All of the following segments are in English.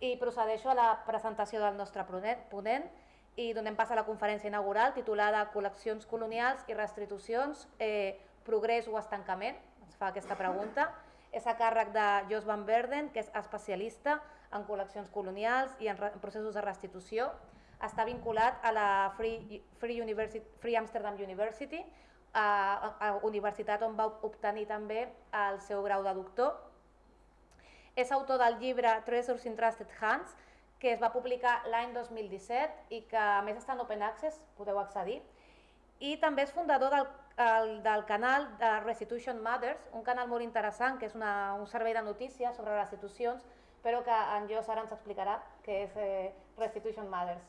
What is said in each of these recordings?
I procedeixo a la presentació del nostre ponent, i donem pas a la conferència inaugural titulada Col·leccions colonials i restitucions, eh, progrés o estancament, ens fa aquesta pregunta. És a càrrec de Jos Van Verden, que és especialista en col·leccions colonials i en, en processos de restitució. Està vinculat a la Free, Free, University, Free Amsterdam University, a, a, a universitat on va obtenir també el seu grau de doctor és autor del llibre Treasures in Trusted Hands, que es va publicar l'any 2017 i que a més està en open access, podeu accedir. I també és fundador del, el, del canal de Restitution Matters, un canal molt interessant que és una, un servei de notícies sobre restitucions, però que en Jos ara ens explicarà què és eh, Restitution Matters.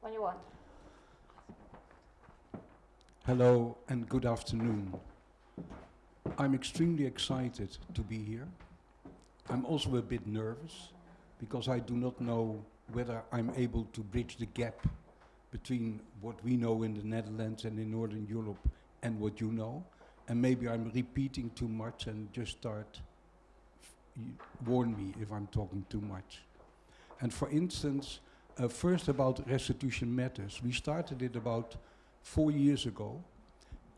When you want. Hello and good afternoon. I'm extremely excited to be here. I'm also a bit nervous because I do not know whether I'm able to bridge the gap between what we know in the Netherlands and in Northern Europe and what you know. And maybe I'm repeating too much and just start, warn me if I'm talking too much. And for instance, uh, first about restitution matters. We started it about four years ago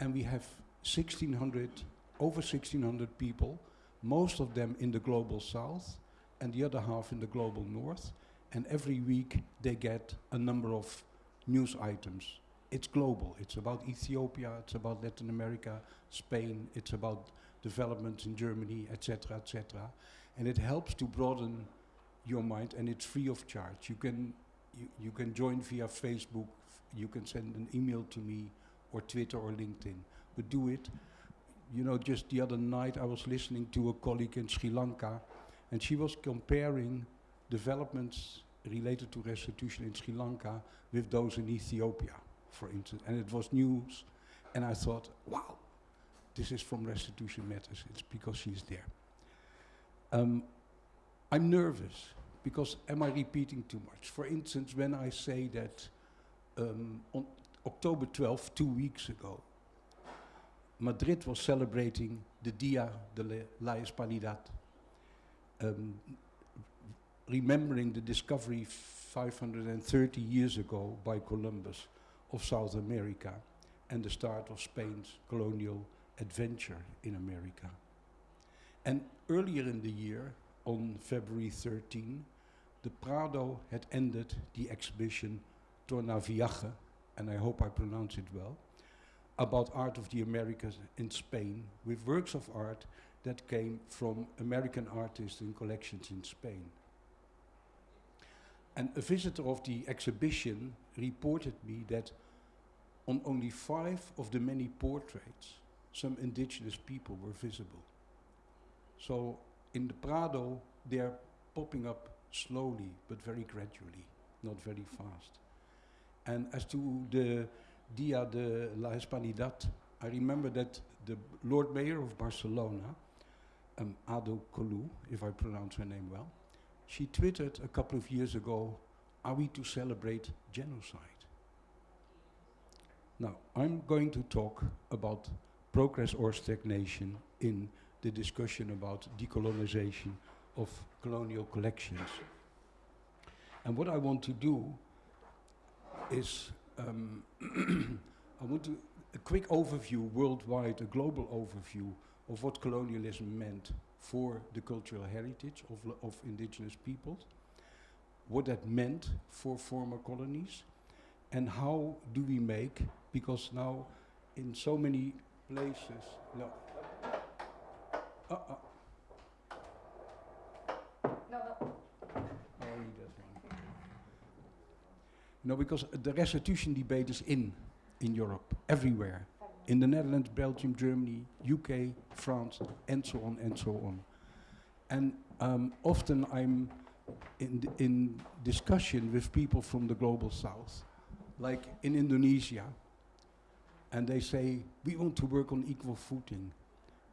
and we have 1600, over 1600 people most of them in the global south and the other half in the global north. And every week they get a number of news items. It's global. It's about Ethiopia, it's about Latin America, Spain, it's about developments in Germany, etc., etc. And it helps to broaden your mind and it's free of charge. You can, you, you can join via Facebook, you can send an email to me or Twitter or LinkedIn, but do it you know, just the other night I was listening to a colleague in Sri Lanka and she was comparing developments related to restitution in Sri Lanka with those in Ethiopia, for instance. And it was news and I thought, wow, this is from Restitution Matters. It's because she's there. Um, I'm nervous because am I repeating too much? For instance, when I say that um, on October 12th, two weeks ago, Madrid was celebrating the Dia de la Hispanidad, um, remembering the discovery 530 years ago by Columbus of South America and the start of Spain's colonial adventure in America. And earlier in the year, on February 13, the Prado had ended the exhibition Tornaviaje, and I hope I pronounce it well, about art of the Americas in Spain with works of art that came from American artists in collections in Spain. And a visitor of the exhibition reported me that on only five of the many portraits, some indigenous people were visible. So in the Prado, they're popping up slowly, but very gradually, not very fast. And as to the Dia de la Hispanidad, I remember that the Lord Mayor of Barcelona, um, Ada Colau, if I pronounce her name well, she tweeted a couple of years ago, are we to celebrate genocide? Now, I'm going to talk about progress or stagnation in the discussion about decolonization of colonial collections. And what I want to do is um, I want to, a quick overview worldwide, a global overview of what colonialism meant for the cultural heritage of, of indigenous peoples, what that meant for former colonies, and how do we make, because now in so many places, no, uh, uh, No, because the restitution debate is in, in Europe, everywhere. In the Netherlands, Belgium, Germany, UK, France, and so on and so on. And um, often I'm in, in discussion with people from the global south, like in Indonesia, and they say, we want to work on equal footing.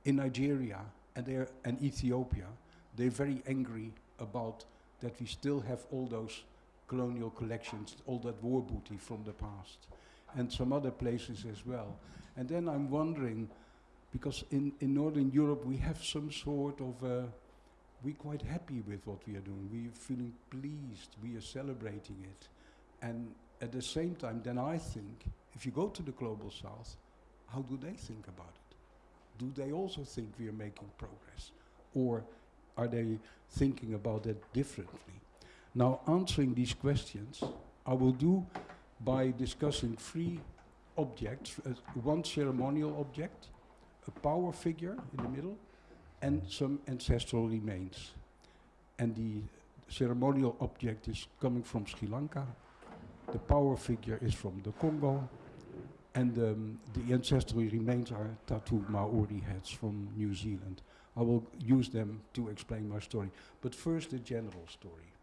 In Nigeria and, there, and Ethiopia, they're very angry about that we still have all those colonial collections, all that war booty from the past, and some other places as well. And then I'm wondering, because in, in Northern Europe we have some sort of a we're quite happy with what we are doing. We are feeling pleased. We are celebrating it. And at the same time, then I think, if you go to the global south, how do they think about it? Do they also think we are making progress? Or are they thinking about it differently? Now, answering these questions, I will do by discussing three objects, uh, one ceremonial object, a power figure in the middle, and some ancestral remains. And the ceremonial object is coming from Sri Lanka, the power figure is from the Congo, and um, the ancestral remains are tattooed Maori heads from New Zealand. I will use them to explain my story. But first, the general story.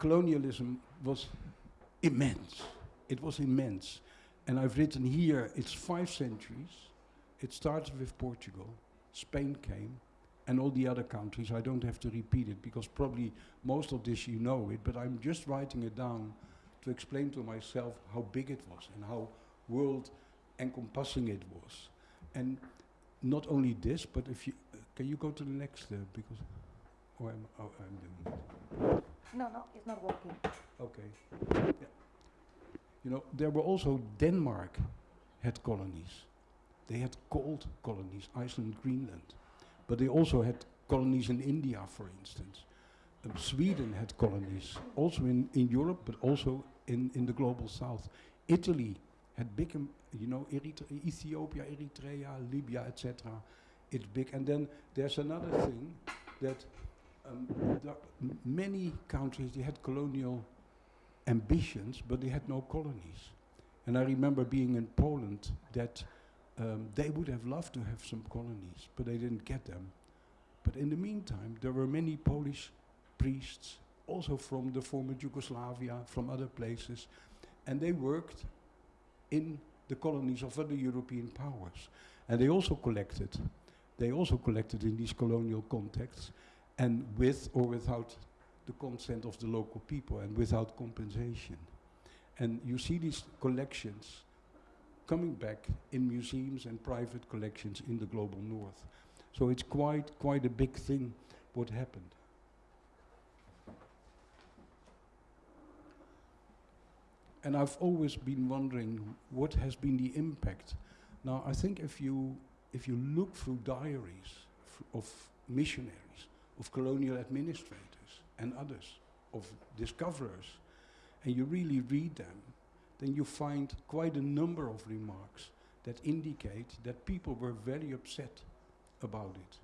Colonialism was immense. It was immense. And I've written here, it's five centuries. It started with Portugal. Spain came and all the other countries. I don't have to repeat it because probably most of this you know it, but I'm just writing it down to explain to myself how big it was and how world encompassing it was. And not only this, but if you, uh, can you go to the next, uh, because, oh, I'm, oh, I'm doing it. No, no, it's not working. Okay. Yeah. You know, there were also Denmark had colonies. They had cold colonies, Iceland, Greenland. But they also had colonies in India, for instance. Um, Sweden had colonies, also in, in Europe, but also in, in the global south. Italy had big, um, you know, Ethiopia, Eritrea, Libya, etc. It's big. And then there's another thing that um, many countries, they had colonial ambitions, but they had no colonies. And I remember being in Poland that um, they would have loved to have some colonies, but they didn't get them. But in the meantime, there were many Polish priests, also from the former Yugoslavia, from other places, and they worked in the colonies of other European powers. And they also collected. They also collected in these colonial contexts, and with or without the consent of the local people and without compensation. And you see these collections coming back in museums and private collections in the global north. So it's quite, quite a big thing what happened. And I've always been wondering what has been the impact. Now, I think if you, if you look through diaries of missionaries, of colonial administrators and others, of discoverers, and you really read them, then you find quite a number of remarks that indicate that people were very upset about it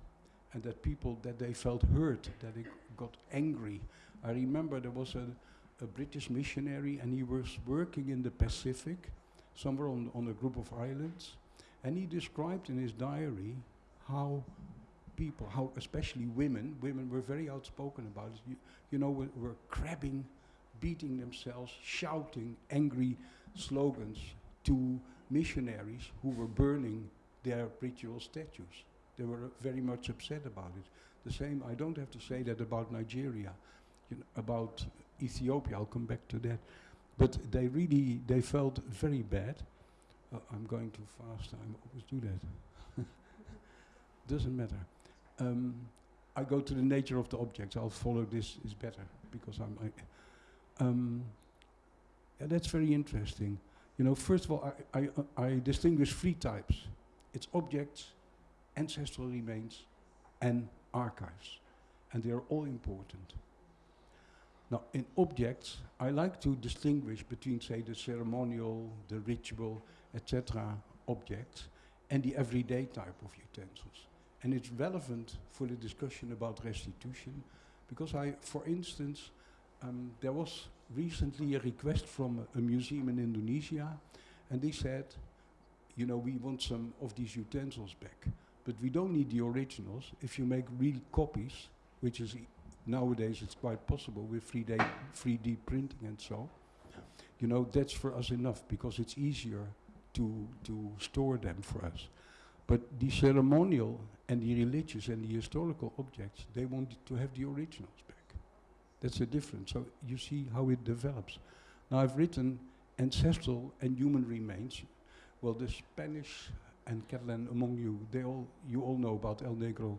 and that people that they felt hurt that they got angry. I remember there was a, a british missionary and he was working in the pacific somewhere on, on a group of islands and he described in his diary how people how especially women women were very outspoken about it you, you know were, were crabbing beating themselves, shouting angry slogans to missionaries who were burning their ritual statues. They were very much upset about it. The same, I don't have to say that about Nigeria, you know, about Ethiopia, I'll come back to that. But they really, they felt very bad. Uh, I'm going too fast, I always do that. Doesn't matter. Um, I go to the nature of the objects. I'll follow this is better because I'm. I, um, yeah, that's very interesting. You know, first of all, I, I, uh, I distinguish three types. It's objects, ancestral remains, and archives. And they are all important. Now, in objects, I like to distinguish between, say, the ceremonial, the ritual, etc. objects, and the everyday type of utensils. And it's relevant for the discussion about restitution, because I, for instance, um, there was recently a request from a, a, museum in Indonesia, and they said, you know, we want some of these utensils back, but we don't need the originals. If you make real copies, which is e nowadays it's quite possible with 3D, 3D printing and so, you know, that's for us enough because it's easier to, to store them for us. But the ceremonial and the religious and the historical objects, they wanted to have the originals back. That's a difference. So you see how it develops. Now I've written ancestral and human remains, Well, the Spanish and Catalan among you, they all, you all know about El Negro,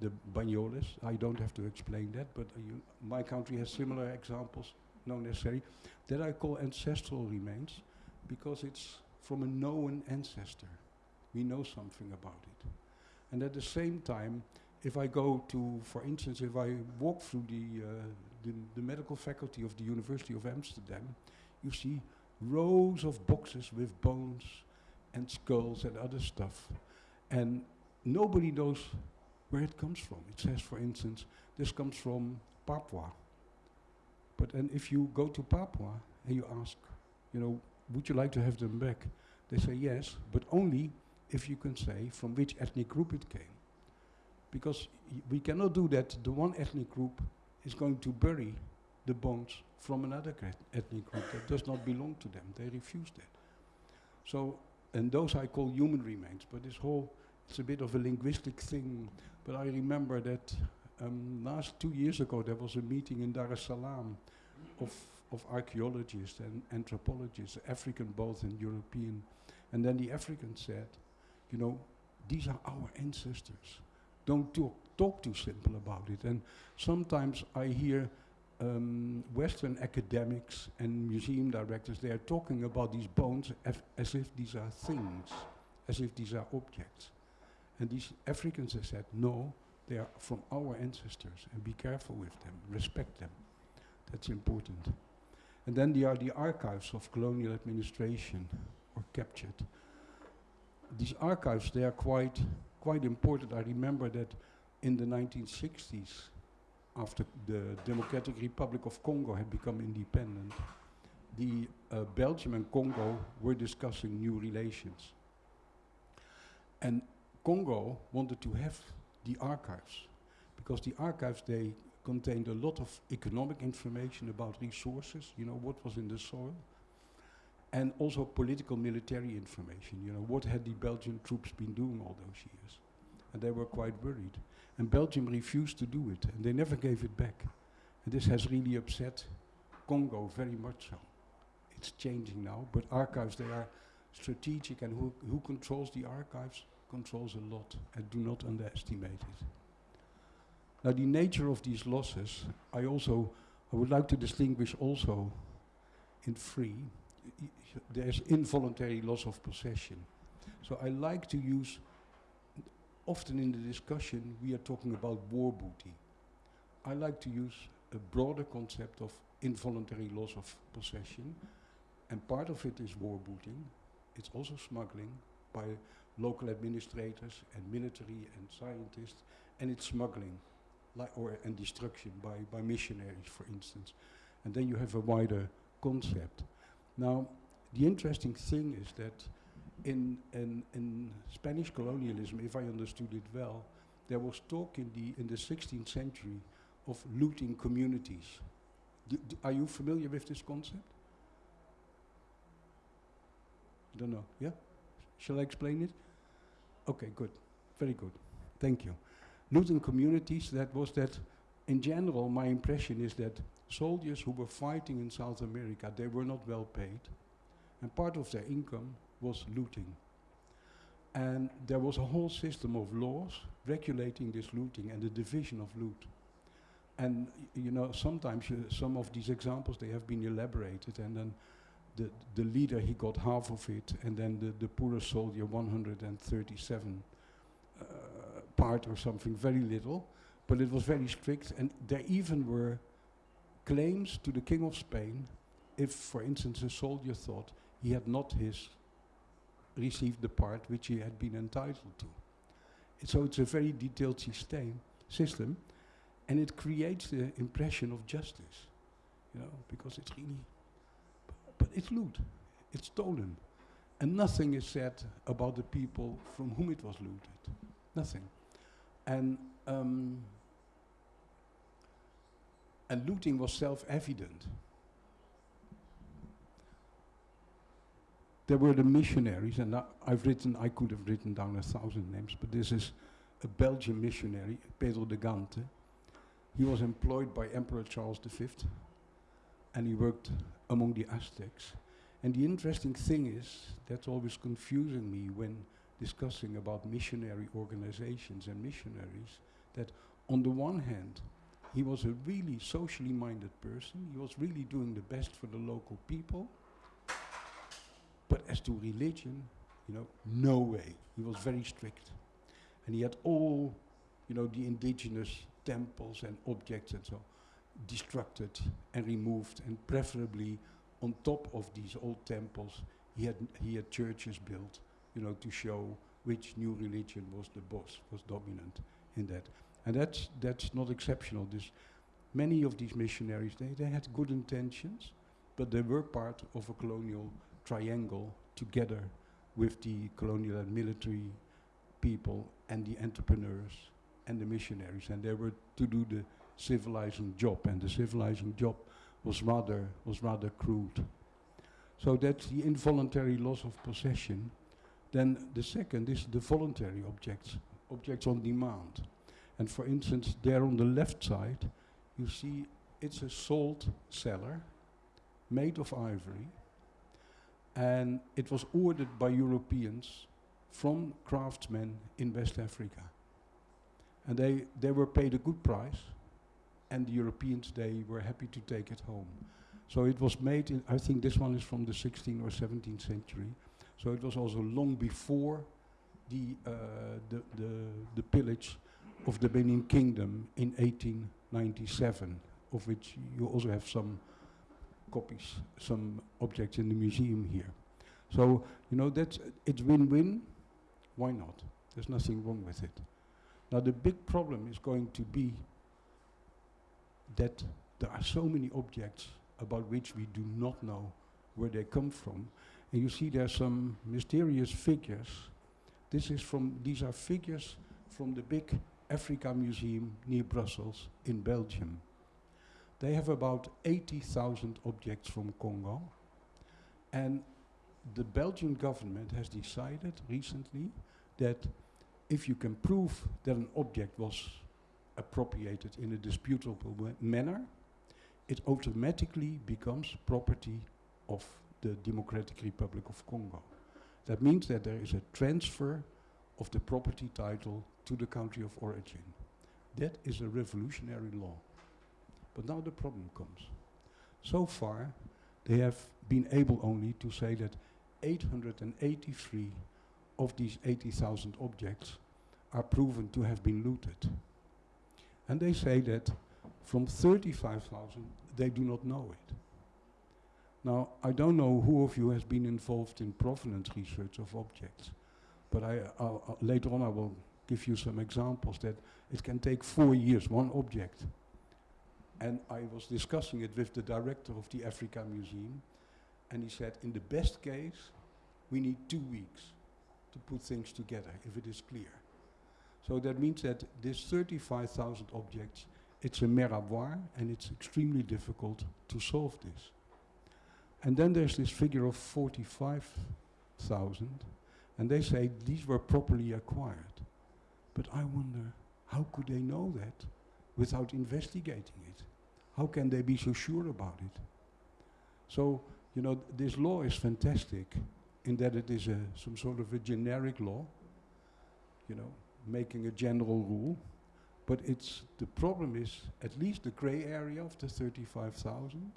the Banyoles. I don't have to explain that, but uh, you, my country has similar examples, not necessary, that I call ancestral remains because it's from a known ancestor. We know something about it. And at the same time, if I go to, for instance, if I walk through the, uh, the, the medical faculty of the University of Amsterdam, you see rows of boxes with bones and skulls and other stuff. And nobody knows where it comes from. It says, for instance, this comes from Papua. But and if you go to Papua and you ask, you know, would you like to have them back? They say yes, but only if you can say from which ethnic group it came. Because we cannot do that. The one ethnic group is going to bury the bones from another ethnic group that does not belong to them. They refuse that. So, and those I call human remains. But this whole, it's a bit of a linguistic thing. But I remember that um, last two years ago there was a meeting in Dar es Salaam of, of archaeologists and anthropologists, African both and European. And then the African said, you know, these are our ancestors. Don't talk, talk too simple about it. And sometimes I hear um, Western academics and museum directors, they are talking about these bones as if these are things, as if these are objects. And these Africans have said, no, they are from our ancestors, and be careful with them, respect them. That's important. And then there are the archives of colonial administration, or captured. These archives, they are quite, quite important. I remember that in the 1960s, after the Democratic Republic of Congo had become independent, the uh, Belgium and Congo were discussing new relations. And Congo wanted to have the archives because the archives they contained a lot of economic information about resources, you know, what was in the soil, and also political military information, you know, what had the Belgian troops been doing all those years. And they were quite worried. And Belgium refused to do it, and they never gave it back. And this has really upset Congo very much so. It's changing now, but archives, they are strategic, and who, who controls the archives controls a lot, and do not underestimate it. Now, the nature of these losses, I also, I would like to distinguish also in three. There's involuntary loss of possession. So I like to use often in the discussion we are talking about war booty. I like to use a broader concept of involuntary loss of possession, and part of it is war booting. It's also smuggling by local administrators and military and scientists, and it's smuggling, like or and destruction by by missionaries, for instance. And then you have a wider concept. Now, the interesting thing is that in, in, in Spanish colonialism, if I understood it well, there was talk in the, in the 16th century of looting communities. are you familiar with this concept? I don't know. Yeah? Shall I explain it? Okay, good. Very good. Thank you. Looting communities, that was that, in general, my impression is that soldiers who were fighting in South America, they were not well paid. And part of their income was looting. And there was a whole system of laws regulating this looting and the division of loot. And you know, sometimes some of these examples, they have been elaborated and then the, the leader, he got half of it and then the, the poorer soldier 137 uh, part or something, very little. But it was very strict and there even were claims to the King of Spain if, for instance, a soldier thought he had not his received the part which he had been entitled to. so it's a very detailed system, system, and it creates the impression of justice, you know, because it's really, but it's loot, it's stolen, and nothing is said about the people from whom it was looted, nothing, and um, and looting was self-evident. there were the missionaries, and I've written, I could have written down a thousand names, but this is a Belgian missionary, Pedro de Gante. He was employed by Emperor Charles V, and he worked among the Aztecs. And the interesting thing is, that's always confusing me when discussing about missionary organizations and missionaries, that on the one hand, he was a really socially minded person, he was really doing the best for the local people, but as to religion, you know, no way. He was very strict. And he had all, you know, the indigenous temples and objects and so destructed and removed and preferably on top of these old temples he had he had churches built you know to show which new religion was the boss was dominant in that and that's that's not exceptional. This many of these missionaries they, they had good intentions but they were part of a colonial triangle together with the colonial and military people and the entrepreneurs and the missionaries. And they were to do the civilizing job. And the civilizing job was rather was rather crude. So that's the involuntary loss of possession. Then the second is the voluntary objects objects on demand and for instance there on the left side you see it's a salt cellar made of ivory and it was ordered by Europeans from craftsmen in West Africa. And they, they were paid a good price, and the Europeans, they were happy to take it home. So it was made in, I think this one is from the 16th or 17th century. So it was also long before the, uh, the, the, the pillage of the Benin Kingdom in 1897, of which you also have some copies, some objects in the museum here. So, you know, that's, it's win-win, why not? There's nothing wrong with it. Now the big problem is going to be that there are so many objects about which we do not know where they come from. And you see there are some mysterious figures. This is from, these are figures from the big Africa Museum near Brussels in Belgium. They have about 80,000 objects from Congo. And the Belgian government has decided recently that if you can prove that an object was appropriated in a disputable manner, it automatically becomes property of the Democratic Republic of Congo. That means that there is a transfer of the property title to the country of origin. That is a revolutionary law. But now the problem comes. So far, they have been able only to say that 883 of these 80,000 objects are proven to have been looted. And they say that from 35,000, they do not know it. Now, I don't know who of you has been involved in provenance research of objects, but I, uh, later on I will give you some examples that it can take four years, one object. And I was discussing it with the director of the Africa Museum, and he said, in the best case, we need two weeks to put things together, if it is clear. So that means that this 35,000 objects, it's a meraboir, and it's extremely difficult to solve this. And then there's this figure of 45,000, and they say these were properly acquired. But I wonder, how could they know that without investigating it? How can they be so sure about it? So, you know, this law is fantastic in that it is a, some sort of a generic law, you know, making a general rule. But it's the problem is at least the gray area of the 35,000,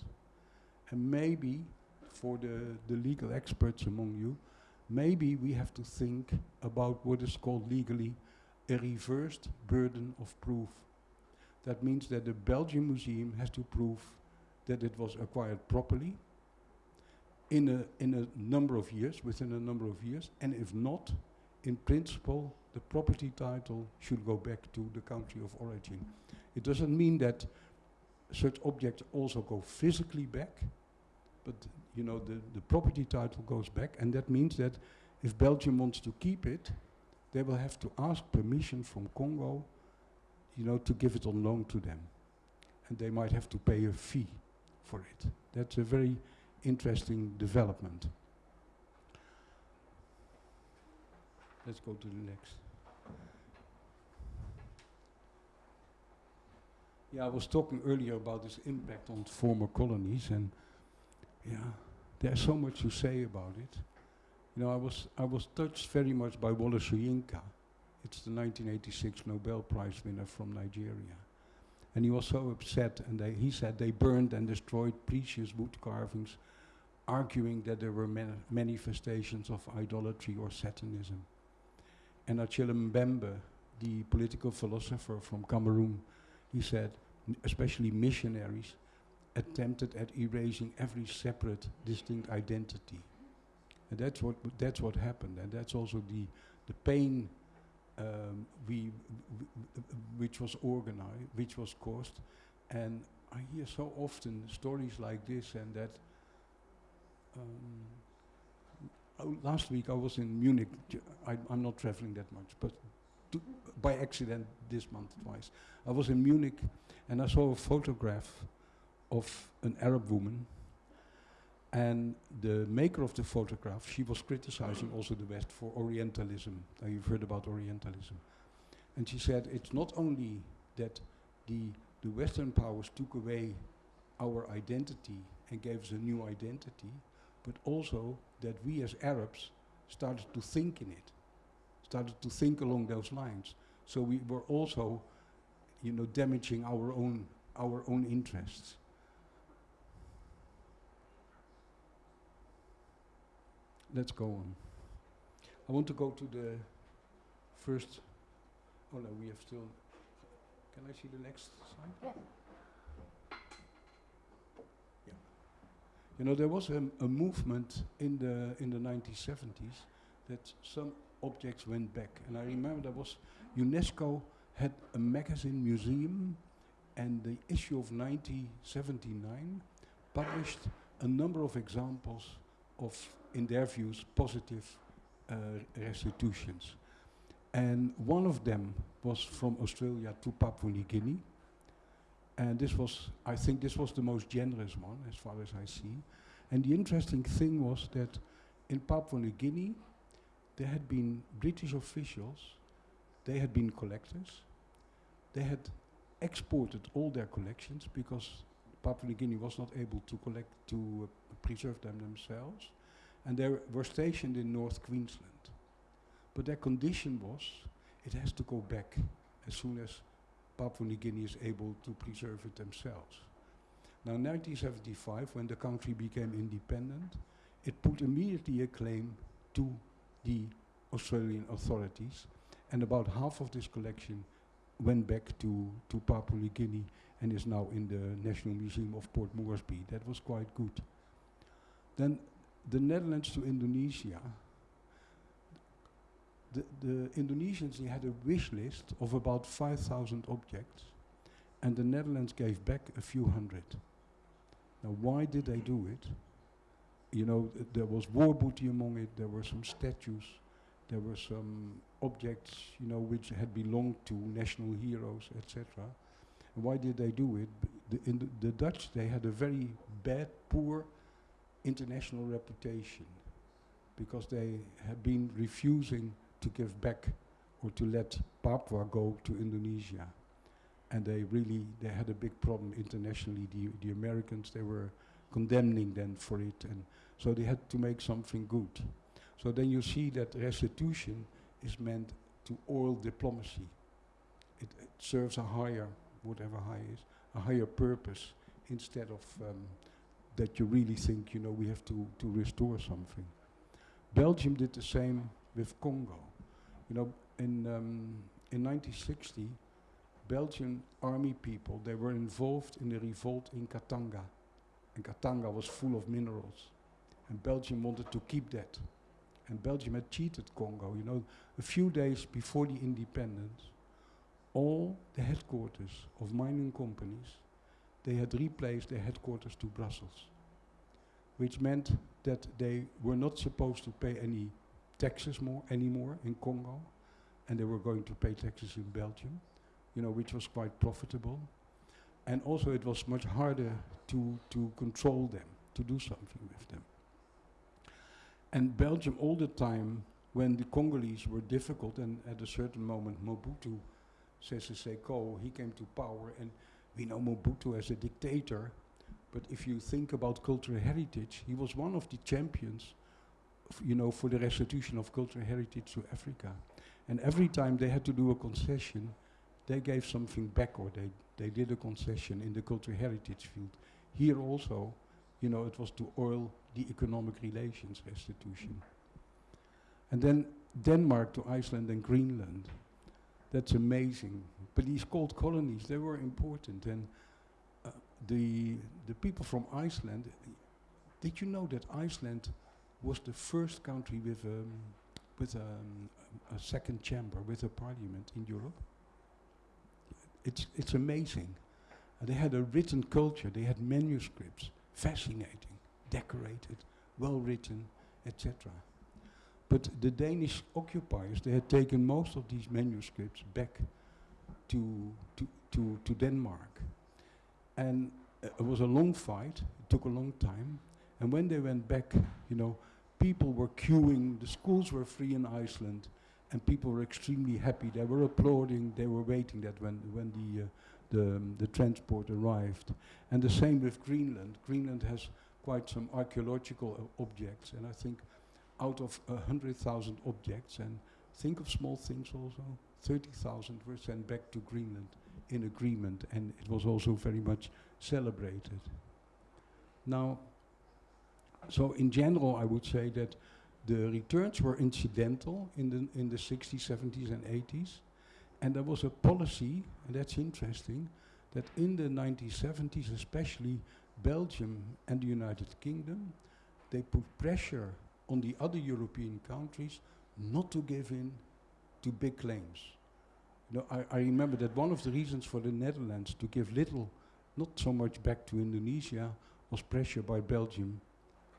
and maybe for the, the legal experts among you, maybe we have to think about what is called legally a reversed burden of proof. That means that the Belgian Museum has to prove that it was acquired properly in a, in a number of years, within a number of years, and if not, in principle, the property title should go back to the country of origin. It doesn't mean that such objects also go physically back, but you know the, the property title goes back, and that means that if Belgium wants to keep it, they will have to ask permission from Congo, you know, to give it on loan to them. And they might have to pay a fee for it. That's a very interesting development. Let's go to the next. Yeah, I was talking earlier about this impact on former colonies, and yeah, there's so much to say about it. You know, I was, I was touched very much by Wole Soyinka. It's the 1986 Nobel Prize winner from Nigeria. And he was so upset, and they, he said they burned and destroyed precious wood carvings, arguing that there were man manifestations of idolatry or satanism. And Achille Mbembe, the political philosopher from Cameroon, he said, especially missionaries, attempted at erasing every separate, distinct identity. And that's what, that's what happened, and that's also the, the pain um, we, which was organized, which was caused. And I hear so often stories like this and that. Um, oh, last week I was in Munich. I, am not traveling that much, but by accident this month twice. I was in Munich and I saw a photograph of an Arab woman and the maker of the photograph, she was criticizing also the West for Orientalism. Now you've heard about Orientalism. And she said it's not only that the, the Western powers took away our identity and gave us a new identity, but also that we as Arabs started to think in it, started to think along those lines. So we were also, you know, damaging our own, our own interests. Let's go on. I want to go to the first. Oh no, we have still. Can I see the next slide? Yeah. Yeah. You know, there was a, a movement in the in the 1970s that some objects went back, and I remember there was UNESCO had a magazine museum, and the issue of 1979 published a number of examples of in their views, positive uh, restitutions. And one of them was from Australia to Papua New Guinea. And this was, I think this was the most generous one, as far as I see. And the interesting thing was that in Papua New Guinea, there had been British officials, they had been collectors, they had exported all their collections because Papua New Guinea was not able to collect, to uh, preserve them themselves and they were stationed in North Queensland. But their condition was it has to go back as soon as Papua New Guinea is able to preserve it themselves. Now, in 1975, when the country became independent, it put immediately a claim to the Australian authorities, and about half of this collection went back to, to Papua New Guinea and is now in the National Museum of Port Moresby. That was quite good. Then the Netherlands to Indonesia, the, the Indonesians they had a wish list of about 5,000 objects, and the Netherlands gave back a few hundred. Now, why did they do it? You know, th there was war booty among it, there were some statues, there were some objects, you know, which had belonged to national heroes, etc. Why did they do it? The, the Dutch, they had a very bad, poor international reputation because they have been refusing to give back or to let Papua go to Indonesia. And they really, they had a big problem internationally. The, the Americans, they were condemning them for it. And so they had to make something good. So then you see that restitution is meant to oil diplomacy. It, it serves a higher, whatever high is, a higher purpose instead of um, that you really think, you know, we have to, to restore something. Belgium did the same with Congo. You know, in, um, in 1960, Belgian army people, they were involved in the revolt in Katanga. And Katanga was full of minerals. And Belgium wanted to keep that. And Belgium had cheated Congo. You know, a few days before the independence, all the headquarters of mining companies they had replaced their headquarters to Brussels, which meant that they were not supposed to pay any taxes more anymore in Congo, and they were going to pay taxes in Belgium, you know, which was quite profitable. And also it was much harder to, to control them, to do something with them. And Belgium all the time, when the Congolese were difficult, and at a certain moment Mobutu Sese Seko, he came to power, and we know Mobutu as a dictator, But if you think about cultural heritage, he was one of the champions, you know, for the restitution of cultural heritage to Africa. And every time they had to do a concession, they gave something back or they, they did a concession in the cultural heritage field. Here also, you know, it was to oil the economic relations restitution. And then Denmark to Iceland and Greenland. That's amazing. But these cold colonies, they were important. And uh, the, the people from Iceland, did you know that Iceland was the first country with, um, with um, a second chamber, with a parliament in Europe? It's, it's amazing. Uh, they had a written culture, they had manuscripts, fascinating, decorated, well written, etc. But the Danish occupiers, they had taken most of these manuscripts back to, to, to, to Denmark. And uh, it was a long fight, it took a long time. And when they went back, you know, people were queuing, the schools were free in Iceland, and people were extremely happy. They were applauding, they were waiting that when, when the, uh, the, um, the transport arrived. And the same with Greenland. Greenland has quite some archaeological uh, objects, and I think out of a hundred thousand objects, and think of small things also, 30,000 were sent back to Greenland in agreement, and it was also very much celebrated. Now, so in general, I would say that the returns were incidental in the, in the 60s, 70s, and 80s, and there was a policy, and that's interesting, that in the 1970s, especially Belgium and the United Kingdom, they put pressure on the other European countries not to give in to big claims. You know, I, I remember that one of the reasons for the Netherlands to give little, not so much back to Indonesia, was pressure by Belgium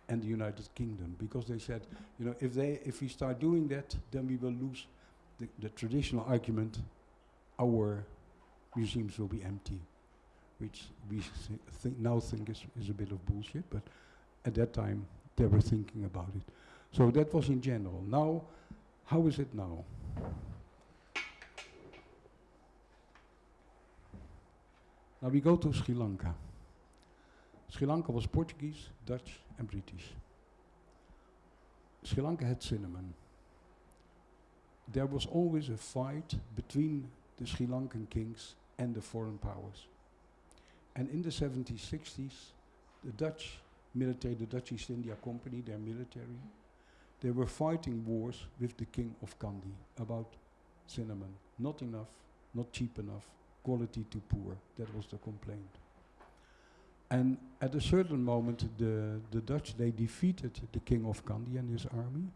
and the United Kingdom, because they said, you know, if they, if we start doing that, then we will lose the, the traditional argument, our museums will be empty, which we now think is, is a bit of bullshit, but at that time they were thinking about it. So that was in general. Now, how is it now? Now we go to Sri Lanka. Sri Lanka was Portuguese, Dutch, and British. Sri Lanka had cinnamon. There was always a fight between the Sri Lankan kings and the foreign powers. And in the 70s, 60s, the Dutch military, the Dutch East India Company, their military, they were fighting wars with the king of Kandy about cinnamon. Not enough, not cheap enough, quality too poor. That was the complaint. And at a certain moment, the, the Dutch, they defeated the king of Kandy and his army,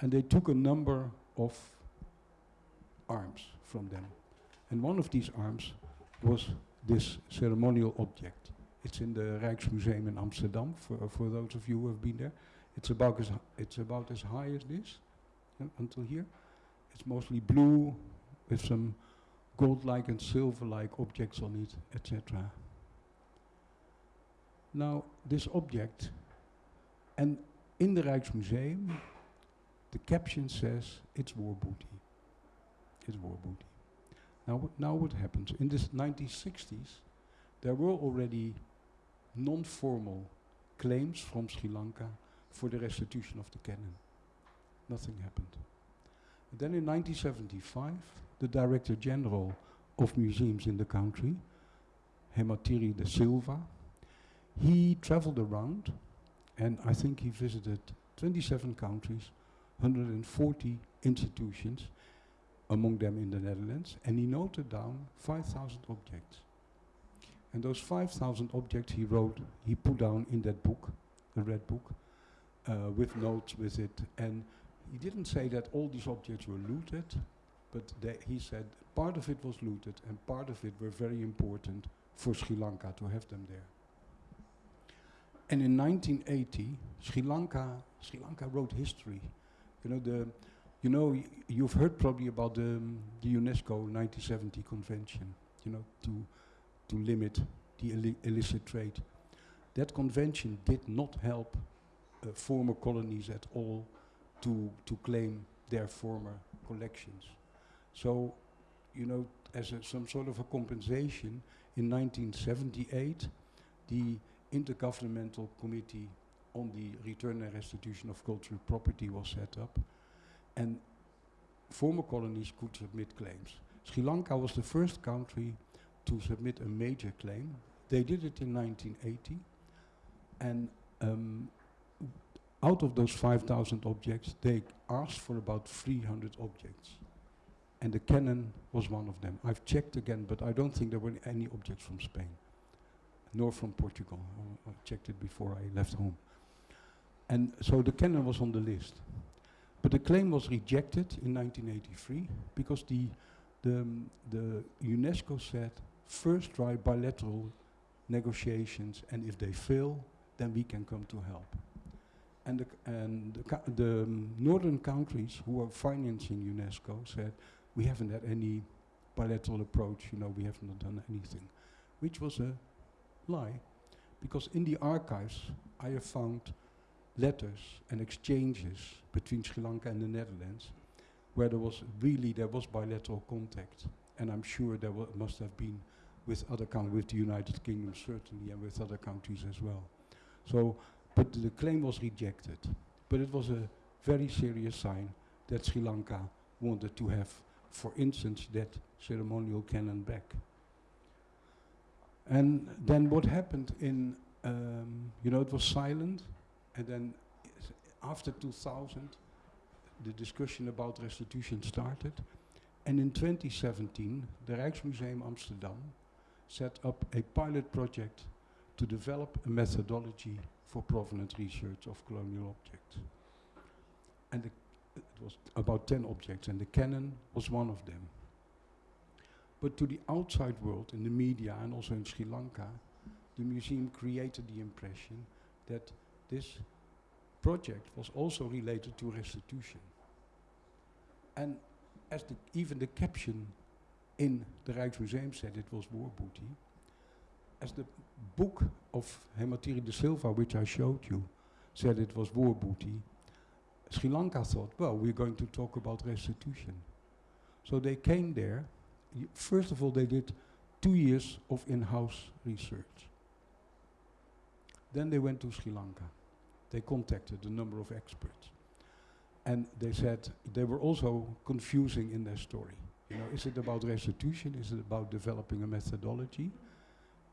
and they took a number of arms from them. And one of these arms was this ceremonial object. It's in the Rijksmuseum in Amsterdam, for, for those of you who have been there. It's about as, it's about as high as this, yeah, until here. It's mostly blue, with some gold-like and silver-like objects on it, etc. Now, this object, and in the Rijksmuseum, the caption says it's war booty. It's war booty. Now, what, now what happens? In the 1960s, there were already non-formal claims from Sri Lanka for the restitution of the cannon. Nothing happened. And then in 1975, the Director General of Museums in the country, Hematiri de Silva, he traveled around and I think he visited 27 countries, 140 institutions, among them in the Netherlands, and he noted down 5,000 objects. And those 5,000 objects he wrote, he put down in that book, the red book, uh, with notes with it. And he didn't say that all these objects were looted, but he said part of it was looted and part of it were very important for Sri Lanka to have them there. And in 1980, Sri Lanka, Sri Lanka wrote history. You know the, you know you've heard probably about the, um, the UNESCO 1970 convention. You know to to limit the illi- illicit trade. That convention did not help former colonies at all to to claim their former collections. So, you know, as a, some sort of a compensation, in 1978, the intergovernmental committee on the return and restitution of cultural property was set up, and former colonies could submit claims. Sri Lanka was the first country to submit a major claim. They did it in 1980, and um, out of those 5,000 objects, they asked for about 300 objects. And the cannon was one of them. I've checked again, but I don't think there were any objects from Spain, nor from Portugal. I, checked it before I left home. And so the cannon was on the list. But the claim was rejected in 1983 because the, the, um, the UNESCO said first try bilateral negotiations and if they fail, then we can come to help. And the, and the, the northern countries who are financing UNESCO said, we haven't had any bilateral approach, you know, we have not done anything. Which was a lie, because in the archives I have found letters and exchanges between Sri Lanka and the Netherlands where there was really, there was bilateral contact. And I'm sure there must have been with other countries, with the United Kingdom certainly, and with other countries as well. So, but the claim was rejected. But it was a very serious sign that Sri Lanka wanted to have, for instance, that ceremonial cannon back. And then what happened in, um, you know, it was silent, and then after 2000, the discussion about restitution started. And in 2017, the Rijksmuseum Amsterdam set up a pilot project to develop a methodology for provenance research of colonial objects. And it was about 10 objects, and the cannon was one of them. But to the outside world, in the media and also in Sri Lanka, the museum created the impression that this project was also related to restitution. And as the even the caption in the Rijksmuseum said it was war booty, as the book of Hematiri de Silva, which I showed you, said it was war booty, Sri Lanka thought, well, we're going to talk about restitution. So they came there. First of all, they did two years of in-house research. Then they went to Sri Lanka. They contacted a number of experts. And they said they were also confusing in their story. You know, is it about restitution? Is it about developing a methodology?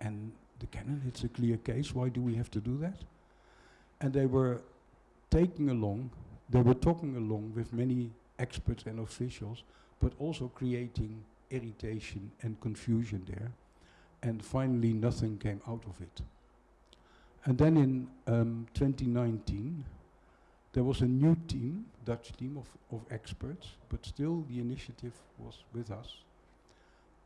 And the cannon, it's a clear case. Why do we have to do that? And they were taking along, they were talking along with many experts and officials, but also creating irritation and confusion there. And finally, nothing came out of it. And then in um, 2019, there was a new team, Dutch team of, of experts, but still the initiative was with us.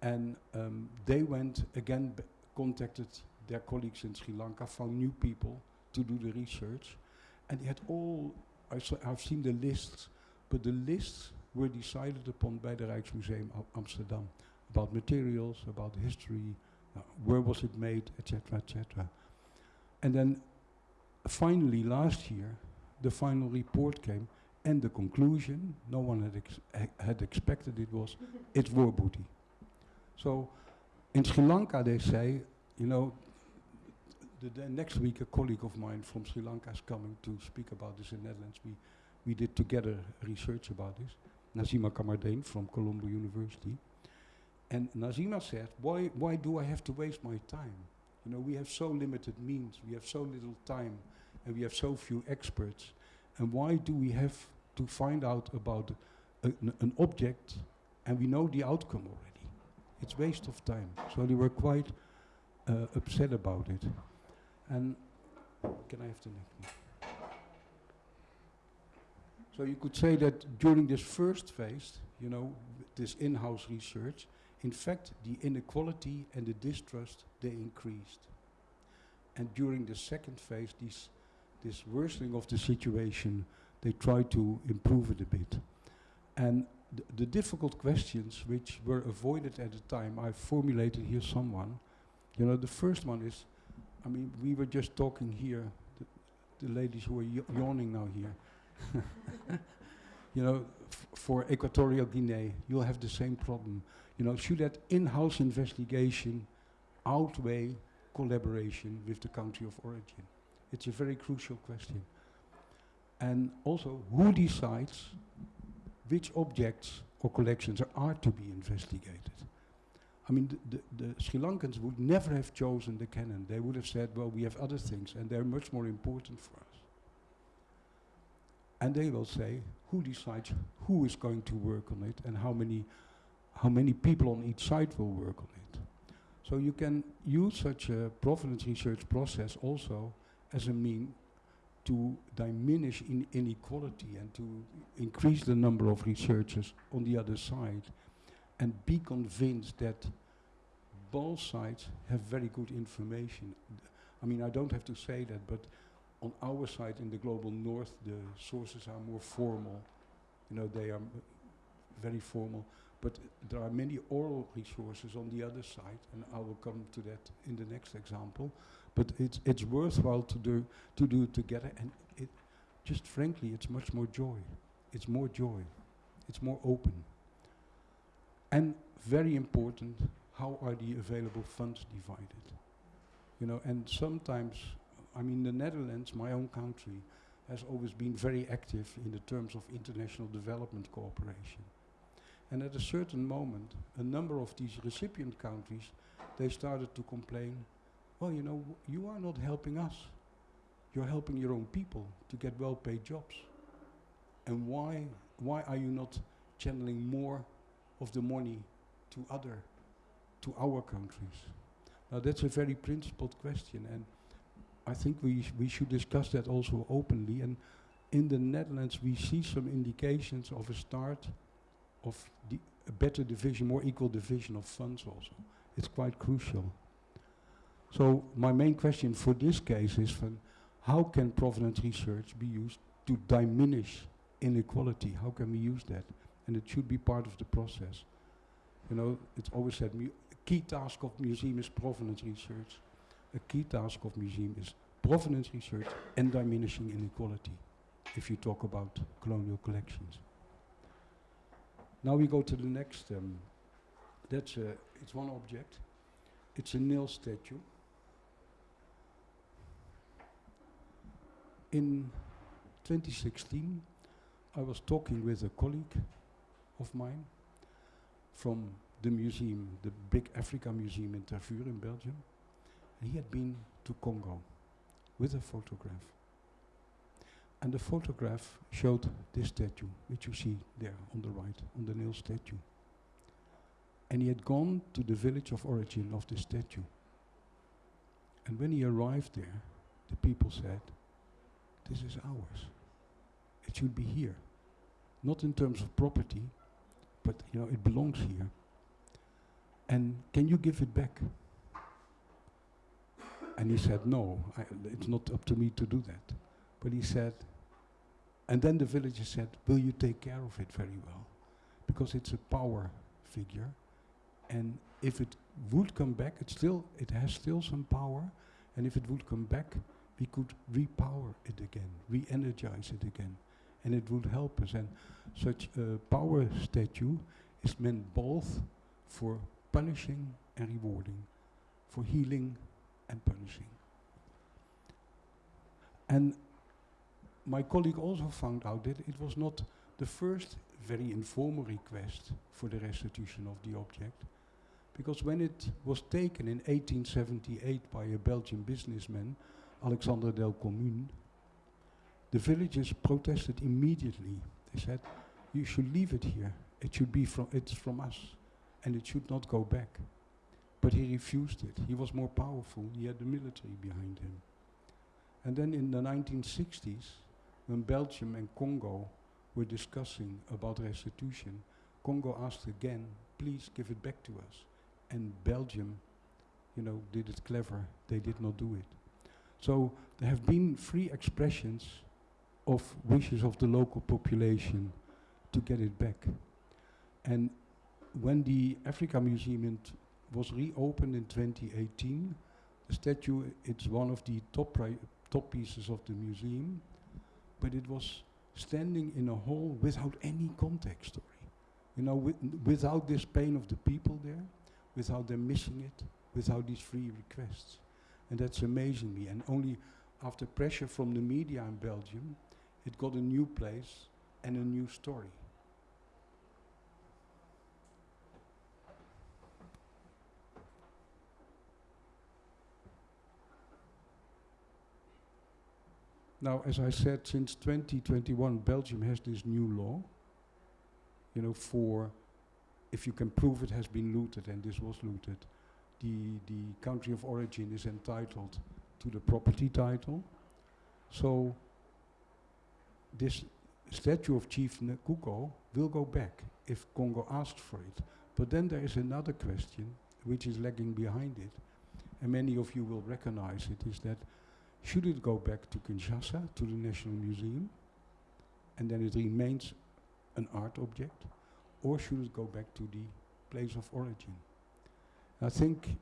And um, they went again, contacted their colleagues in Sri Lanka, found new people to do the research. And they had all, I have seen the lists, but the lists were decided upon by the Rijksmuseum Amsterdam about materials, about history, uh, where was it made, etc., etc. And then finally last year, the final report came and the conclusion, no one had, ex had expected it was, it's war booty. So in Sri Lanka they say, you know, the, the next week a colleague of mine from Sri Lanka is coming to speak about this in the Netherlands. We, we did together research about this. Nazima Kamardeen from Colombo University. And Nazima said, why, why do I have to waste my time? You know, we have so limited means, we have so little time, and we have so few experts. And why do we have to find out about an, an object and we know the outcome already? It's waste of time. So they were quite uh, upset about it. And can I have the next one? So you could say that during this first phase, you know, this in-house research, in fact, the inequality and the distrust, they increased. And during the second phase, this, this worsening of the situation, they tried to improve it a bit. And th the difficult questions which were avoided at the time, I formulated here someone. You know, the first one is, I mean, we were just talking here, the, the ladies who are yawning now here. you know, for Equatorial Guinea, you'll have the same problem. You know, should that in-house investigation outweigh collaboration with the country of origin? It's a very crucial question. And also, who decides which objects or collections are, to be investigated? I mean, the, the, the Sri Lankans would never have chosen the cannon. They would have said, well, we have other things, and they're much more important for us. And they will say, who decides who is going to work on it and how many, how many people on each side will work on it. So you can use such a provenance research process also as a mean to diminish in inequality and to increase the number of researchers on the other side and be convinced that both sides have very good information. I mean, I don't have to say that, but on our side in the global north, the sources are more formal. You know, they are very formal. But there are many oral resources on the other side, and I will come to that in the next example. But it's it's worthwhile to do to do together, and it just frankly, it's much more joy. It's more joy. It's more open. And very important, how are the available funds divided? You know, and sometimes, I mean, the Netherlands, my own country, has always been very active in the terms of international development cooperation. And at a certain moment, a number of these recipient countries, they started to complain, well, you know, you are not helping us. You're helping your own people to get well-paid jobs. And why, why are you not channeling more of the money to other, to our countries? Now that's a very principled question, and I think we sh we should discuss that also openly. And in the Netherlands, we see some indications of a start of a better division, more equal division of funds also. It's quite crucial. So my main question for this case is how can provenance research be used to diminish inequality? How can we use that? And it should be part of the process. You know, it's always said, a key task of museum is provenance research. A key task of museum is provenance research and diminishing inequality, if you talk about colonial collections. Now we go to the next, um, that's a, it's one object. It's a nail statue. In 2016, I was talking with a colleague of mine from the museum, the big Africa Museum in Tervuren in Belgium. And he had been to Congo with a photograph. And the photograph showed this statue, which you see there on the right, on the nail statue. And he had gone to the village of origin of the statue. And when he arrived there, the people said, this is ours. It should be here. Not in terms of property, but you know, it belongs here. And can you give it back? And he said, no, it's not up to me to do that. But he said, and then the villager said, will you take care of it very well? Because it's a power figure. And if it would come back, it still it has still some power. And if it would come back, we could repower it again, re-energize it again. And it would help us. And such a power statue is meant both for punishing and rewarding, for healing and punishing. And my colleague also found out that it was not the first very informal request for the restitution of the object, because when it was taken in 1878 by a Belgian businessman, Alexander Delcommune, the villagers protested immediately. They said, you should leave it here. It should be from, it's from us, and it should not go back. But he refused it. He was more powerful. He had the military behind him. And then in the 1960s, when Belgium and Congo were discussing about restitution, Congo asked again, please give it back to us. And Belgium, you know, did it clever. They did not do it. So there have been free expressions of wishes of the local population to get it back. And when the Africa Museum was reopened in 2018, the statue, it's one of the top, top pieces of the museum but it was standing in a hall without any context story. You know, with without this pain of the people there, without them missing it, without these free requests. And that's amazing me. And only after pressure from the media in Belgium, it got a new place and a new story. Now, as I said, since 2021, Belgium has this new law, you know, for if you can prove it has been looted, and this was looted, the, the country of origin is entitled to the property title. So this statue of Chief Nkuko will go back if Congo asks for it. But then there is another question which is lagging behind it, and many of you will recognize it, is that should it go back to Kinshasa, to the National Museum, and then it remains an art object, or should it go back to the place of origin? I think,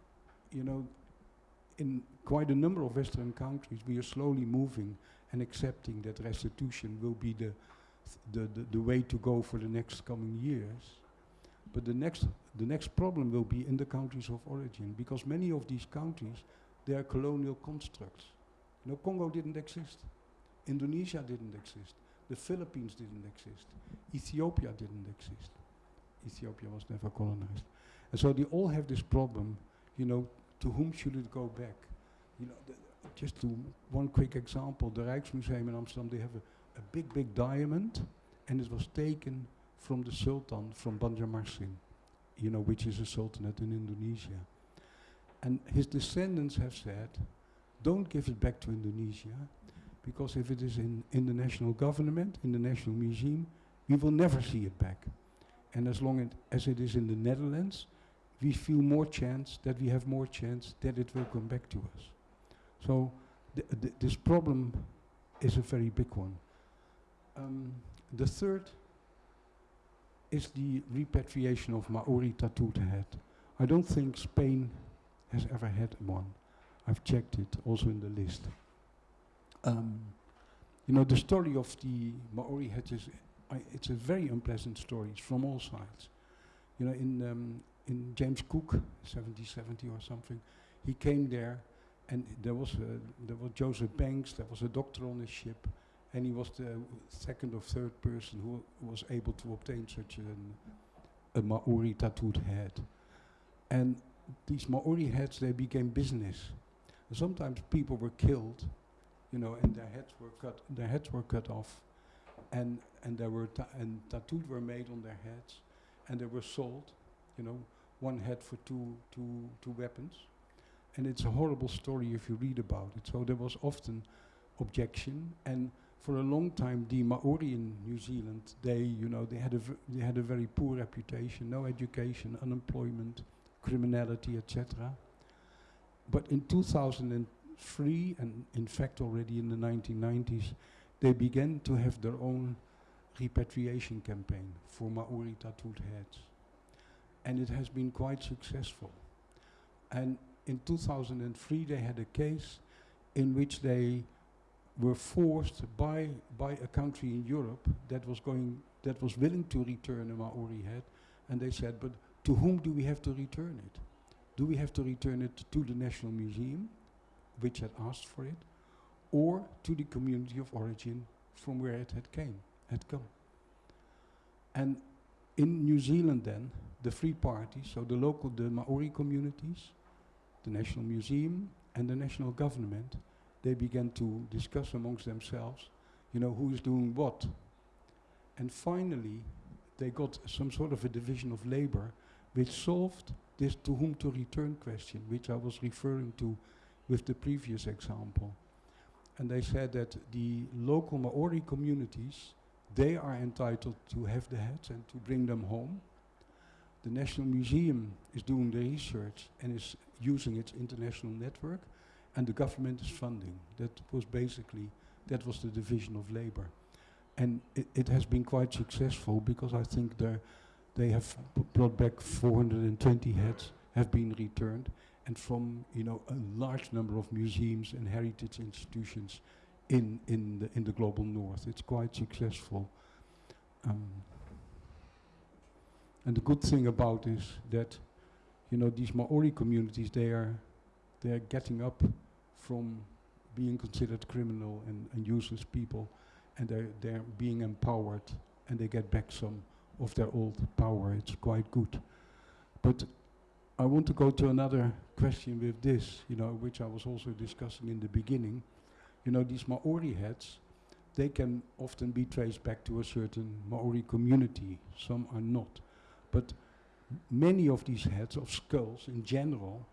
you know, in quite a number of Western countries, we are slowly moving and accepting that restitution will be the, the, the, the way to go for the next coming years. But the next, the next problem will be in the countries of origin, because many of these countries, they are colonial constructs. You know, Congo didn't exist. Indonesia didn't exist. The Philippines didn't exist. Ethiopia didn't exist. Ethiopia was never colonized. And so they all have this problem, you know, to whom should it go back? You know, just to one quick example, the Rijksmuseum in Amsterdam, they have a, a big, big diamond, and it was taken from the Sultan, from Banjarmasin, you know, which is a sultanate in Indonesia. And his descendants have said, don't give it back to Indonesia, because if it is in, in the national government, in the National Museum, we will never see it back. And as long it as it is in the Netherlands, we feel more chance that we have more chance that it will come back to us. So th th this problem is a very big one. Um, the third is the repatriation of Maori tattooed head. I don't think Spain has ever had one. I've checked it also in the list. Um, you know, the story of the Maori head is, it's a very unpleasant story. It's from all sides. You know, in, um, in James Cook, 1770 or something, he came there and there was, a, there was Joseph Banks, there was a doctor on his ship, and he was the second or third person who was able to obtain such an, a Maori tattooed head. And these Maori heads, they became business. And sometimes people were killed, you know, and their heads were cut, their heads were cut off, and and there were and tattoos were made on their heads, and they were sold, you know, one head for two two two weapons, and it's a horrible story if you read about it. So there was often objection, and for a long time, the Maori in New Zealand, they, you know, they had a they had a very poor reputation, no education, unemployment, criminality, etc. But in 2003, and in fact already in the 1990s, they began to have their own repatriation campaign for Maori tattooed heads. And it has been quite successful. And in 2003 they had a case in which they were forced by, by a country in Europe that was going, that was willing to return a Maori head, and they said, but to whom do we have to return it? Do we have to return it to the National Museum, which had asked for it, or to the community of origin from where it had came, had come? And in New Zealand then, the three parties, so the local, the Maori communities, the National Museum and the national government, they began to discuss amongst themselves, you know, who is doing what. And finally, they got some sort of a division of labor which solved this to whom to return question, which I was referring to with the previous example. And they said that the local Maori communities, they are entitled to have the heads and to bring them home. The National Museum is doing the research and is using its international network, and the government is funding. That was basically, that was the division of labor. And it, it has been quite successful because I think they have brought back 420 heads, have been returned, and from you know a large number of museums and heritage institutions in in the in the global north. It's quite successful. Um, and the good thing about is that you know these Maori communities they are they are getting up from being considered criminal and, and useless people, and they're, they're being empowered, and they get back some of their old power. It's quite good. But I want to go to another question with this, you know, which I was also discussing in the beginning. You know, these Maori heads, they can often be traced back to a certain Maori community. Some are not. But many of these heads of skulls in general,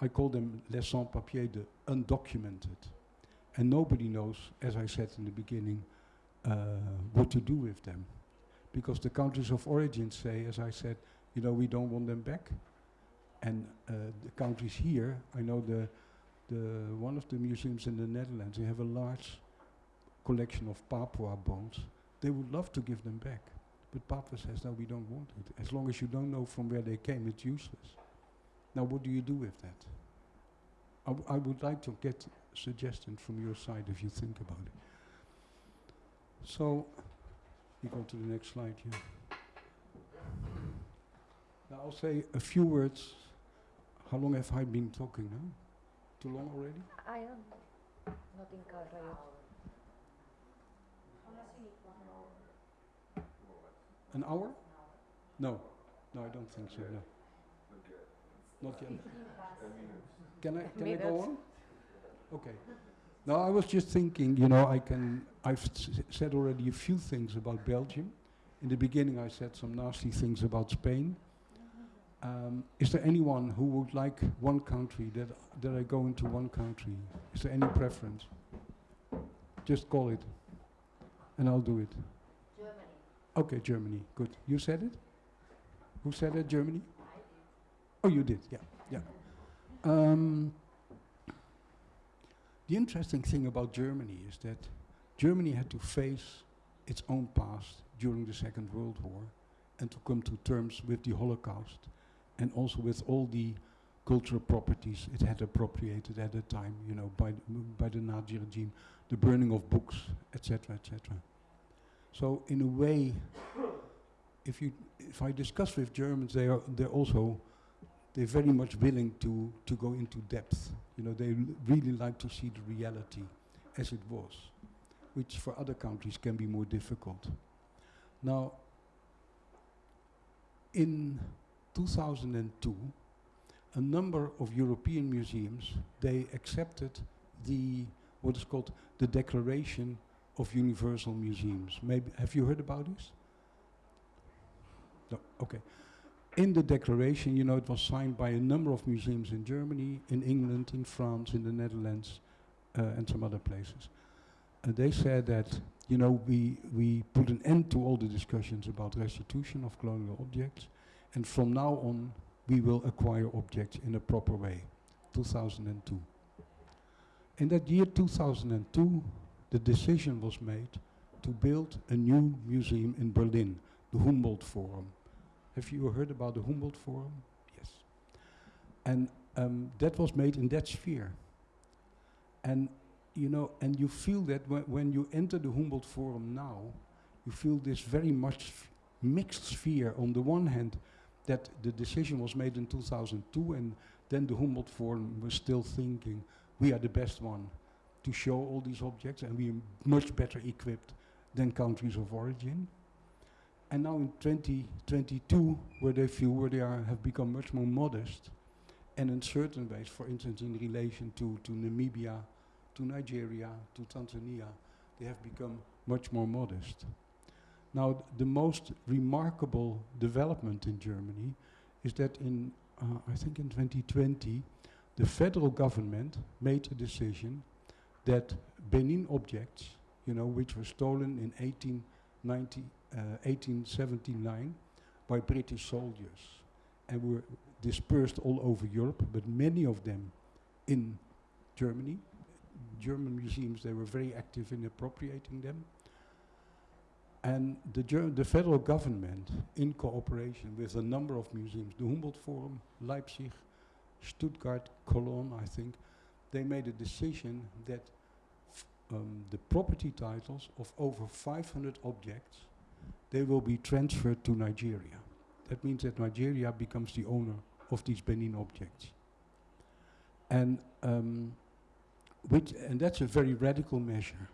I call them les sans-papiers, the undocumented. And nobody knows, as I said in the beginning, uh, what to do with them. Because the countries of origin say, as I said, you know, we don't want them back. And uh, the countries here, I know the, the one of the museums in the Netherlands, they have a large collection of Papua bones. They would love to give them back. But Papua says, no, we don't want it. As long as you don't know from where they came, it's useless. Now, what do you do with that? I, I would like to get suggestions from your side if you think about it. So, you go to the next slide here. Now, I'll say a few words. How long have I been talking now? Too long already? I am not in. An hour? No, no, I don't think so. No. Not yet. Can I can I go on? Okay. No, I was just thinking. You know, I can. I've s- said already a few things about Belgium. In the beginning, I said some nasty things about Spain. Um, is there anyone who would like one country that that I go into one country? Is there any preference? Just call it, and I'll do it. Okay, Germany. Good. You said it? Who said it? Germany? Oh, you did. Yeah, yeah. Um, the interesting thing about Germany is that Germany had to face its own past during the Second World War and to come to terms with the Holocaust and also with all the cultural properties it had appropriated at the time, you know, by, by the Nazi regime, the burning of books, etc., etc. So in a way, if you if I discuss with Germans, they are they're also they're very much willing to to go into depth. You know, they really like to see the reality as it was, which for other countries can be more difficult. Now, in 2002, a number of European museums they accepted the what is called the Declaration of Universal Museums. Maybe have you heard about this? No. Okay. In the declaration, you know, it was signed by a number of museums in Germany, in England, in France, in the Netherlands, uh, and some other places. And they said that, you know, we we put an end to all the discussions about restitution of colonial objects, and from now on, we will acquire objects in a proper way. 2002. In that year 2002, the decision was made to build a new museum in Berlin, the Humboldt Forum. Have you heard about the Humboldt Forum? Yes. And um, that was made in that sphere. And you know, and you feel that whe- when you enter the Humboldt Forum now, you feel this very much mixed sphere. On the one hand, that the decision was made in 2002, and then the Humboldt Forum was still thinking, we are the best one to show all these objects, and we are much better equipped than countries of origin. And now in 2022, where they feel where they are, have become much more modest, and in certain ways, for instance, in relation to, to Namibia, to Nigeria, to Tanzania, they have become much more modest. Now, the most remarkable development in Germany is that in, uh, I think in 2020, the federal government made a decision that Benin objects, you know, which were stolen in 1890, uh, 1879 by British soldiers and were dispersed all over Europe, but many of them in Germany. German museums, they were very active in appropriating them. And the, the federal government, in cooperation with a number of museums, the Humboldt Forum, Leipzig, Stuttgart, Cologne, I think, they made a decision that um, the property titles of over 500 objects, they will be transferred to Nigeria. That means that Nigeria becomes the owner of these Benin objects. And um, which, and that's a very radical measure.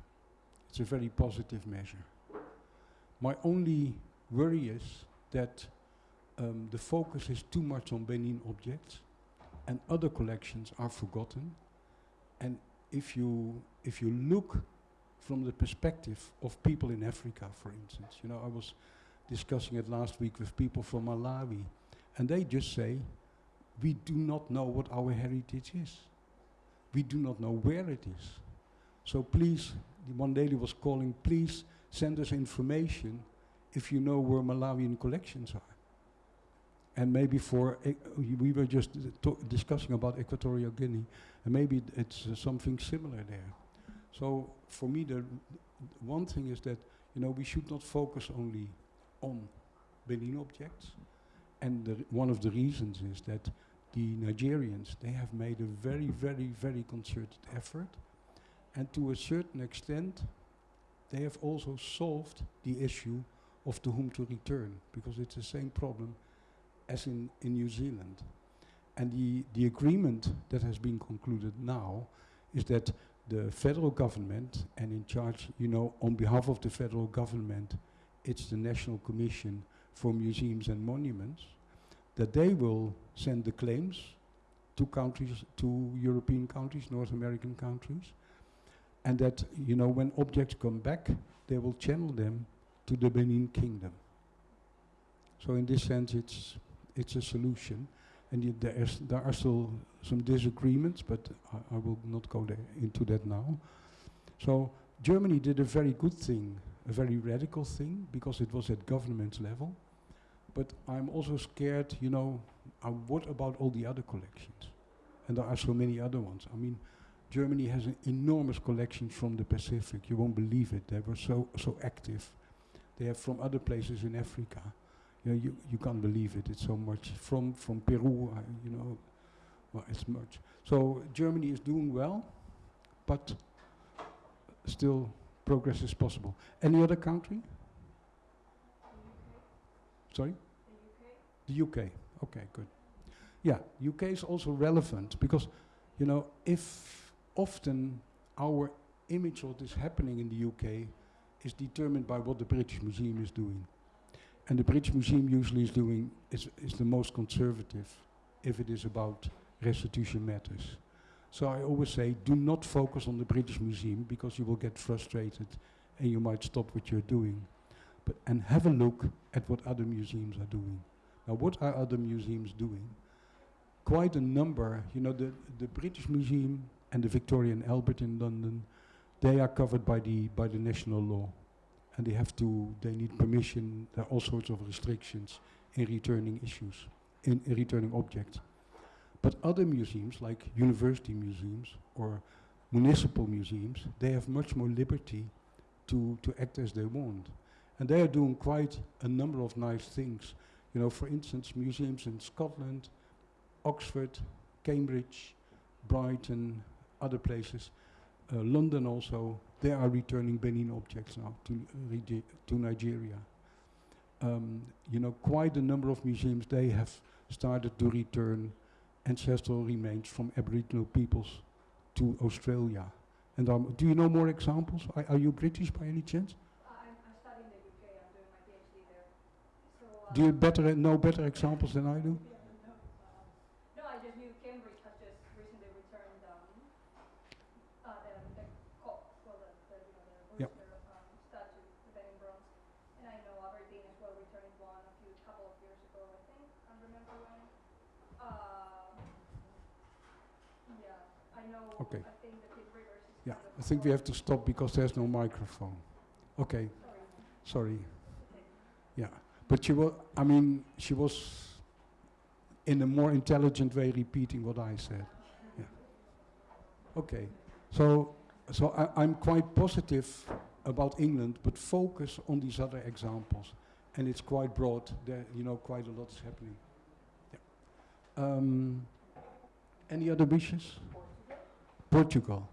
It's a very positive measure. My only worry is that um, the focus is too much on Benin objects and other collections are forgotten. And if you, if you look from the perspective of people in Africa, for instance, you know, I was discussing it last week with people from Malawi, and they just say, we do not know what our heritage is. We do not know where it is. So please, the One Daily was calling, please send us information if you know where Malawian collections are. And maybe for, we were just discussing about Equatorial Guinea, and maybe it's uh, something similar there. So for me, the one thing is that, you know, we should not focus only on Benin objects. And one of the reasons is that the Nigerians, they have made a very, very, very concerted effort. And to a certain extent, they have also solved the issue of to whom to return, because it's the same problem as in, in New Zealand. And the, the agreement that has been concluded now is that the federal government, and in charge, you know, on behalf of the federal government, it's the National Commission for Museums and Monuments, that they will send the claims to countries, to European countries, North American countries, and that, you know, when objects come back, they will channel them to the Benin Kingdom. So in this sense, it's, it's a solution. And yet there, is, there are still some disagreements, but I, I will not go into that now. So Germany did a very good thing, a very radical thing, because it was at government level. But I'm also scared, you know, uh, what about all the other collections? And there are so many other ones. I mean, Germany has an enormous collection from the Pacific. You won't believe it. They were so so active. They have from other places in Africa. You, know, you, you can't believe it. It's so much from from Peru. Uh, you know, well, it's much. So Germany is doing well, but still progress is possible. Any other country? Sorry. The UK. The UK. Okay, good. Yeah, UK is also relevant because, you know, if often our image of what is happening in the UK is determined by what the British Museum is doing. And the British Museum usually is doing, is, is the most conservative if it is about restitution matters. So I always say, do not focus on the British Museum because you will get frustrated and you might stop what you're doing. But, and have a look at what other museums are doing. Now, what are other museums doing? Quite a number, you know, the, the British Museum and the Victoria and Albert in London, they are covered by the, by the national law. And they have to, they need permission, there are all sorts of restrictions in returning issues, in, in returning objects. But other museums, like university museums or municipal museums, they have much more liberty to, to act as they want. And they are doing quite a number of nice things. You know, for instance, museums in Scotland, Oxford, Cambridge, Brighton, other places, London also, they are returning Benin objects now to, uh, to Nigeria. Um, you know, quite a number of museums, they have started to return ancestral remains from Aboriginal peoples to Australia. And um, do you know more examples? Are, are you British by any chance? I'm, I'm studying the UK. I'm doing my PhD there. So, Do you better know better examples than I do? Yeah, no, um, no, I just knew Cambridge has just recently returned um, uh, the, the cock, well, the, the, you know, the Yep. rooster um, statue, the Benin bronze. And I know Aberdeen as well returned one a few couple of years ago, I think. I can't remember when. Um, yeah, know. Okay. I think the Pitt Rivers Yeah, kind of I think we have to stop because there's no microphone. Okay, Sorry. sorry. Yeah, but she was, I mean, she was in a more intelligent way repeating what I said. Yeah. Okay, so, so I, I'm quite positive about England, but focus on these other examples. And it's quite broad, there, you know, quite a lot is happening. Yeah. Um, any other wishes? Portugal.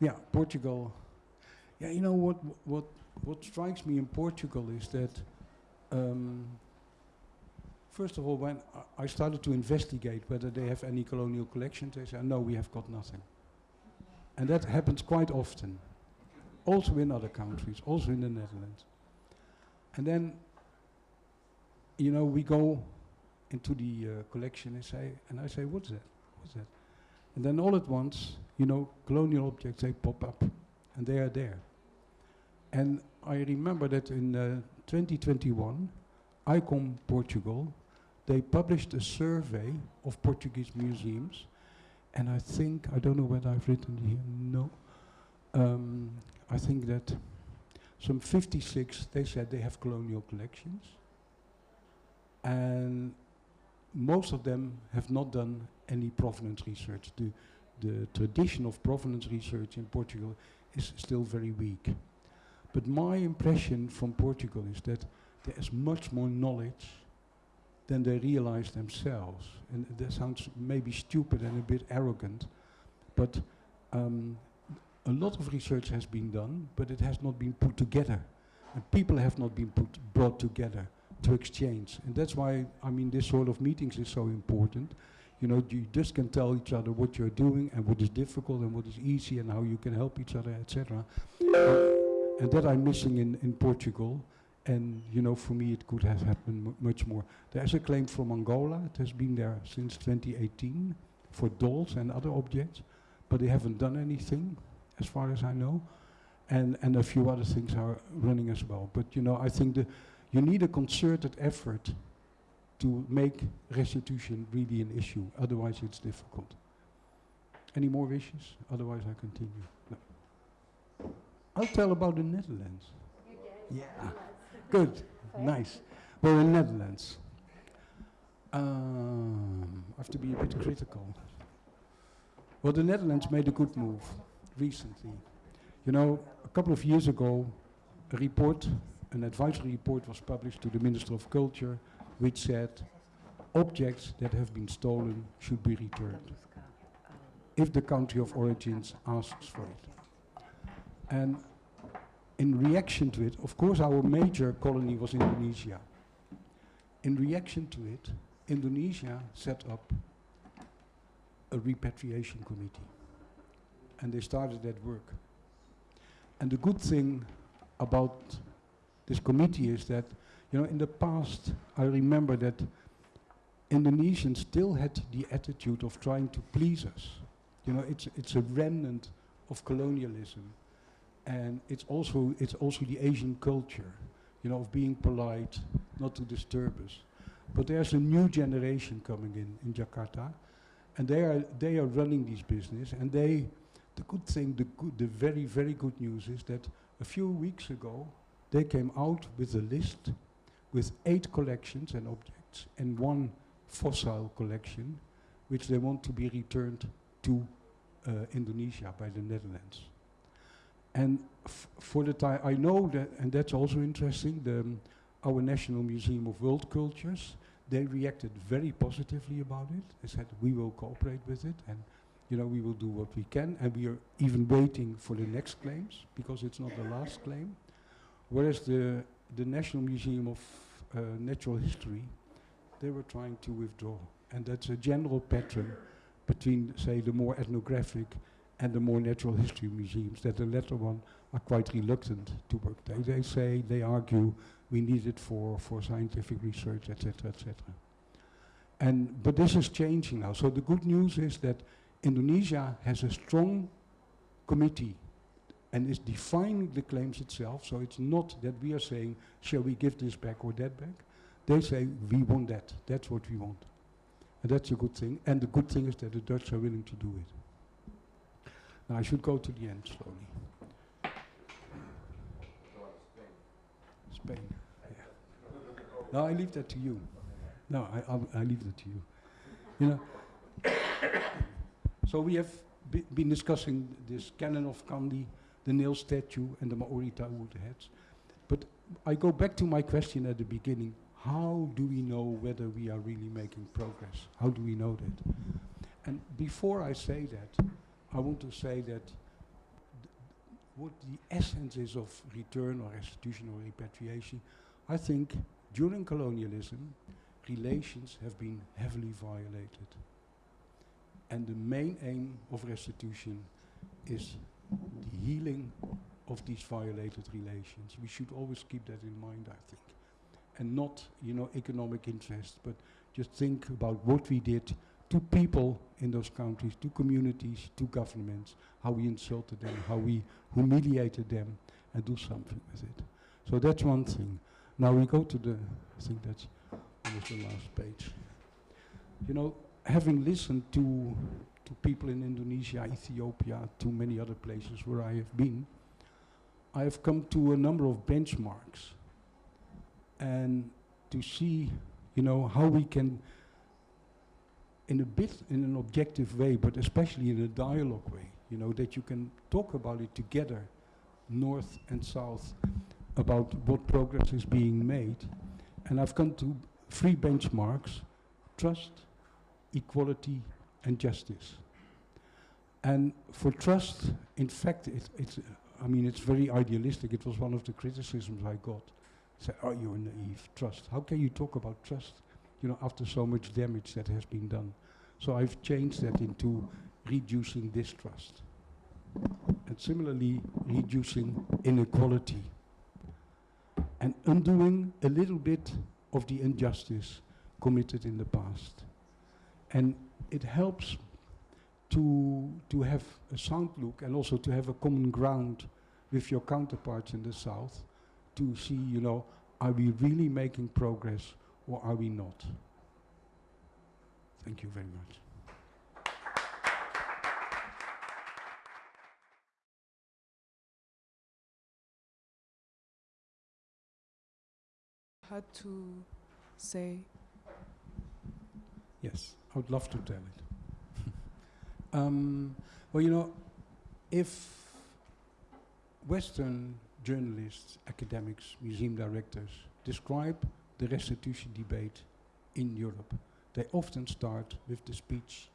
Yeah, Portugal. Yeah, you know what, what, what strikes me in Portugal is that, um, first of all, when I- started to investigate whether they have any colonial collections, they said, no, we have got nothing. And that happens quite often, also in other countries, also in the Netherlands. And then, you know, we go into the uh, collection and say, and I say, what's that? What's that? And then all at once, you know, colonial objects, they pop up, and they are there. And I remember that in uh, 2021, ICOM Portugal, they published a survey of Portuguese museums, and I think, I don't know whether I've written here, no. Um, I think that some 56, they said they have colonial collections, and most of them have not done any provenance research. The, the tradition of provenance research in Portugal is still very weak. But my impression from Portugal is that there is much more knowledge than they realize themselves. And that sounds maybe stupid and a bit arrogant, but um, a lot of research has been done, but it has not been put together. And people have not been put brought together to exchange. And that's why, I mean, this sort of meetings is so important. You know, you just can tell each other what you're doing and what is difficult and what is easy and how you can help each other, etc. and that I'm missing in, in Portugal. And, you know, for me it could have happened much more. There's a claim from Angola. It has been there since 2018 for dolls and other objects. But they haven't done anything, as far as I know. And, and a few other things are running as well. But, you know, I think the, you need a concerted effort to make restitution really an issue. Otherwise, it's difficult. Any more wishes? Otherwise, I continue. No. I'll tell about the Netherlands. Yeah. Good. Nice. We're in Netherlands. Um, I have to be a bit critical. Well, the Netherlands made a good move recently. You know, a couple of years ago, a report, an advisory report was published to the Minister of Culture, which said objects that have been stolen should be returned if the country of origins asks for it. And in reaction to it, of course, our major colony was Indonesia. In reaction to it, Indonesia set up a repatriation committee. And they started that work. And the good thing about this committee is that, you know, in the past, I remember that Indonesians still had the attitude of trying to please us. You know, it's, it's a remnant of colonialism. And it's also, it's also the Asian culture, you know, of being polite, not to disturb us. But there's a new generation coming in, in Jakarta, and they are, they are running these business, and they, the good thing, the, good, the very, very good news is that a few weeks ago, they came out with a list with eight collections and objects and one fossil collection, which they want to be returned to uh, Indonesia by the Netherlands. And for the time, I know that, and that's also interesting, the, um, our National Museum of World Cultures, they reacted very positively about it. They said, we will cooperate with it, and you know, we will do what we can, and we are even waiting for the next claims, because it's not the last claim. Whereas the, the National Museum of uh, Natural History, they were trying to withdraw. And that's a general pattern between, say, the more ethnographic and the more natural history museums, that the latter one are quite reluctant to work. They, they say, they argue, we need it for, for scientific research, etc., etc. And, but this is changing now. So the good news is that Indonesia has a strong committee and is defining the claims itself. So it's not that we are saying, shall we give this back or that back? They say, we want that. That's what we want. And that's a good thing. And the good thing is that the Dutch are willing to do it. Now I should go to the end slowly. Spain. Yeah. No, I leave that to you. No, I, I'll, I leave that to you. You know. so we have been discussing this cannon of Kandy, the nail statue, and the Maori wood heads. But I go back to my question at the beginning. How do we know whether we are really making progress? How do we know that? And before I say that, I want to say that what the essence is of return or restitution or repatriation, I think during colonialism, relations have been heavily violated. And the main aim of restitution is the healing of these violated relations. We should always keep that in mind, I think. And not, you know, economic interest, but just think about what we did to people in those countries, to communities, to governments, how we insulted them, how we humiliated them, and do something with it. So that's one thing. Now we go to the, I think that's almost the last page. You know, having listened to to people in Indonesia, Ethiopia, to many other places where I have been, I have come to a number of benchmarks and to see, you know, how we can, in a bit, in an objective way, but especially in a dialogue way, you know, that you can talk about it together, north and south, about what progress is being made. And I've come to three benchmarks, trust, equality, and justice. And for trust, in fact, it, it's, I mean, it's very idealistic. It was one of the criticisms I got. Say, oh, you're naive. Trust. How can you talk about trust, you know, after so much damage that has been done? So I've changed that into reducing distrust. And similarly, reducing inequality. And undoing a little bit of the injustice committed in the past. And it helps to, to have a sound look and also to have a common ground with your counterparts in the South to see, you know, are we really making progress or are we not? Thank you very much. Had to say Yes, I would love to tell it. um, well, you know, if Western journalists, academics, museum directors describe the restitution debate in Europe, they often start with the speech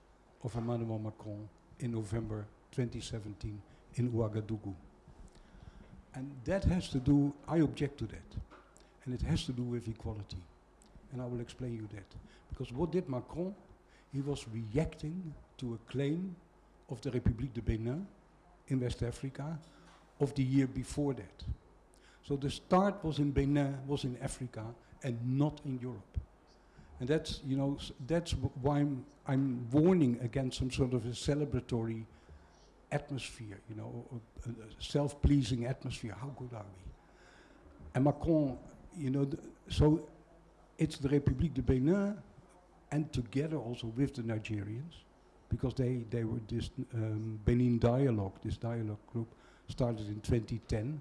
of Emmanuel Macron in November 2017 in Ouagadougou. And that has to do, I object to that, and it has to do with equality. And I will explain you that. Because what did Macron? He was reacting to a claim of the République de Benin in West Africa of the year before that. So the start was in Benin, was in Africa, and not in Europe. And that's, you know, that's why I'm, I'm warning against some sort of a celebratory atmosphere, you know, a, a uh, self-pleasing atmosphere. How good are we? And Macron, you know, so it's the République de Benin and together also with the Nigerians, because they, they were this um, Benin Dialogue, this dialogue group, started in 2010,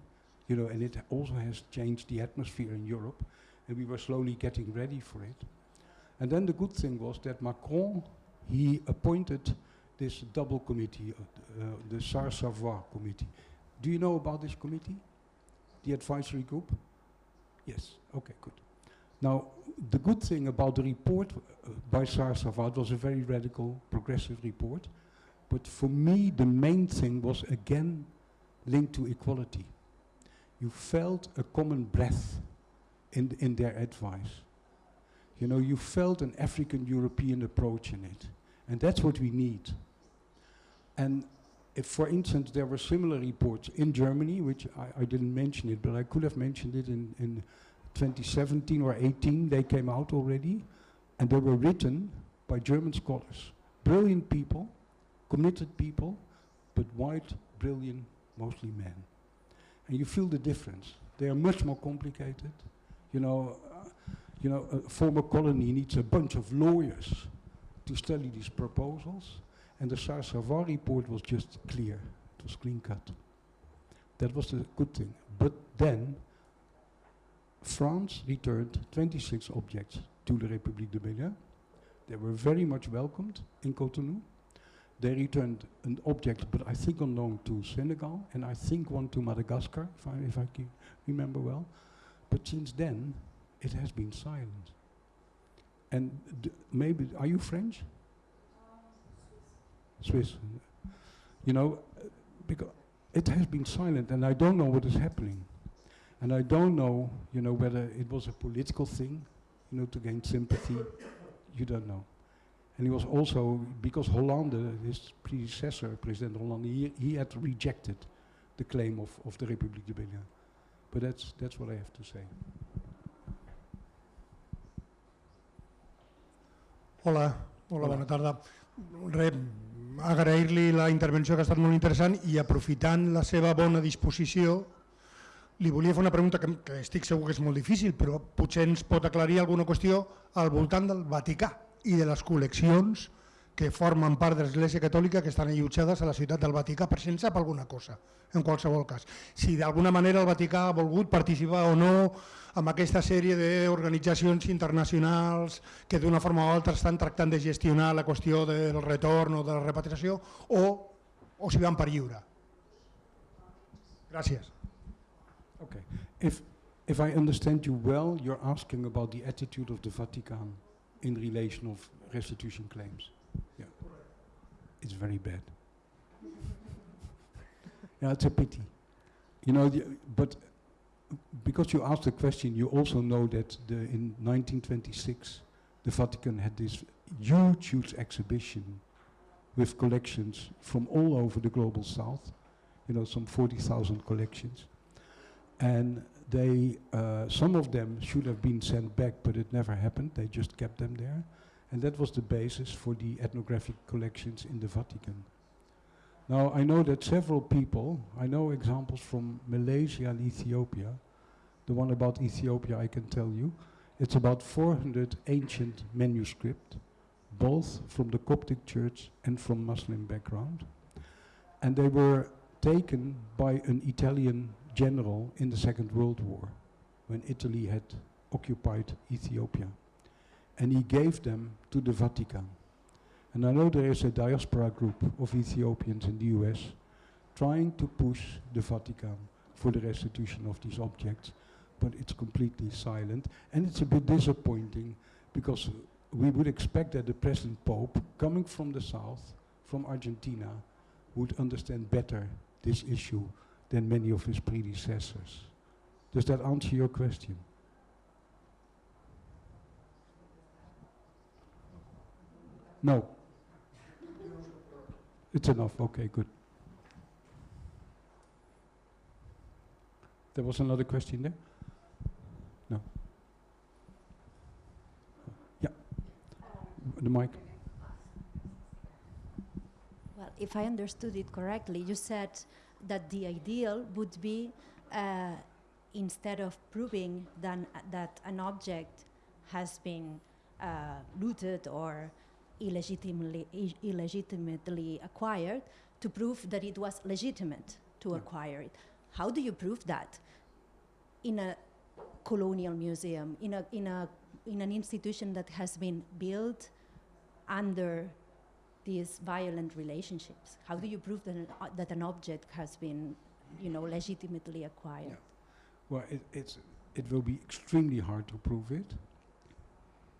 you know, and it also has changed the atmosphere in Europe, and we were slowly getting ready for it. And then the good thing was that Macron, he appointed this double committee, uh, uh, the Sarr-Savoy committee. Do you know about this committee? The advisory group? Yes, okay, good. Now, the good thing about the report uh, by Sarr-Savoy was a very radical, progressive report. But for me, the main thing was again linked to equality. You felt a common breath in, in their advice. You know, you felt an African-European approach in it. And that's what we need. And if, for instance, there were similar reports in Germany, which I, I didn't mention it, but I could have mentioned it in, in 2017 or 18, they came out already, and they were written by German scholars. Brilliant people, committed people, but white, brilliant, mostly men. And you feel the difference. They are much more complicated. You know, uh, you know, a former colony needs a bunch of lawyers to study these proposals, and the Sarr-Savoy report was just clear. It was clean cut. That was the good thing. But then, France returned 26 objects to the République de Benin. They were very much welcomed in Cotonou. They returned an object, but I think loan to Senegal, and I think one to Madagascar, if I, if I remember well. But since then, it has been silent. And maybe, are you French? Swiss. You know, because it has been silent, and I don't know what is happening. And I don't know, you know, whether it was a political thing, you know, to gain sympathy. You don't know. And he was also, because Hollande, his predecessor, President Hollande, he, he had rejected the claim of, of the République de Bénin. But that's, that's what I have to say. Hola, hola, bona tarda. Re, agrair-li la intervenció que ha estat molt interessant i aprofitant la seva bona disposició li volia fer una pregunta que, que estic segur que és molt difícil però potser ens pot aclarir alguna qüestió al voltant del Vaticà i de les col·leccions que formen part de l'Església Catòlica que estan allotjades a la ciutat del Vaticà, per si en sap alguna cosa, en qualsevol cas. Si d'alguna manera el Vaticà ha volgut participar o no amb aquesta sèrie d'organitzacions internacionals que d'una forma o altra estan tractant de gestionar la qüestió del retorn o de la repatriació o, o si van per lliure. Gràcies. Okay. If, if I understand you well, you're asking about the attitude of the Vatican in relation of restitution claims. Yeah. It's very bad. yeah, it's a pity. You know, the, but because you asked the question, you also know that the, in 1926, the Vatican had this huge, huge exhibition with collections from all over the global south, you know, some 40,000 collections. And they, uh, some of them should have been sent back, but it never happened. They just kept them there. And that was the basis for the ethnographic collections in the Vatican. Now, I know that several people, I know examples from Malaysia and Ethiopia. The one about Ethiopia, I can tell you. It's about 400 ancient manuscript, both from the Coptic church and from Muslim background. And they were taken by an Italian general in the Second World War, when Italy had occupied Ethiopia. And he gave them to the Vatican. And I know there is a diaspora group of Ethiopians in the US trying to push the Vatican for the restitution of these objects, but it's completely silent. And it's a bit disappointing because we would expect that the present Pope, coming from the south, from Argentina, would understand better this issue than many of his predecessors. Does that answer your question? No. It's enough, okay, good. There was another question there? No. Yeah. The mic. Well, if I understood it correctly, you said that the ideal would be uh, instead of proving then, that an object has been uh, looted or illegitimately, illegitimately acquired, to prove that it was legitimate to Yeah. acquire it. How do you prove that in a colonial museum, in, a, in, a, in an institution that has been built under these violent relationships? How do you prove that an, uh, that an object has been, you know, legitimately acquired? Yeah. Well, it, it's, it will be extremely hard to prove it.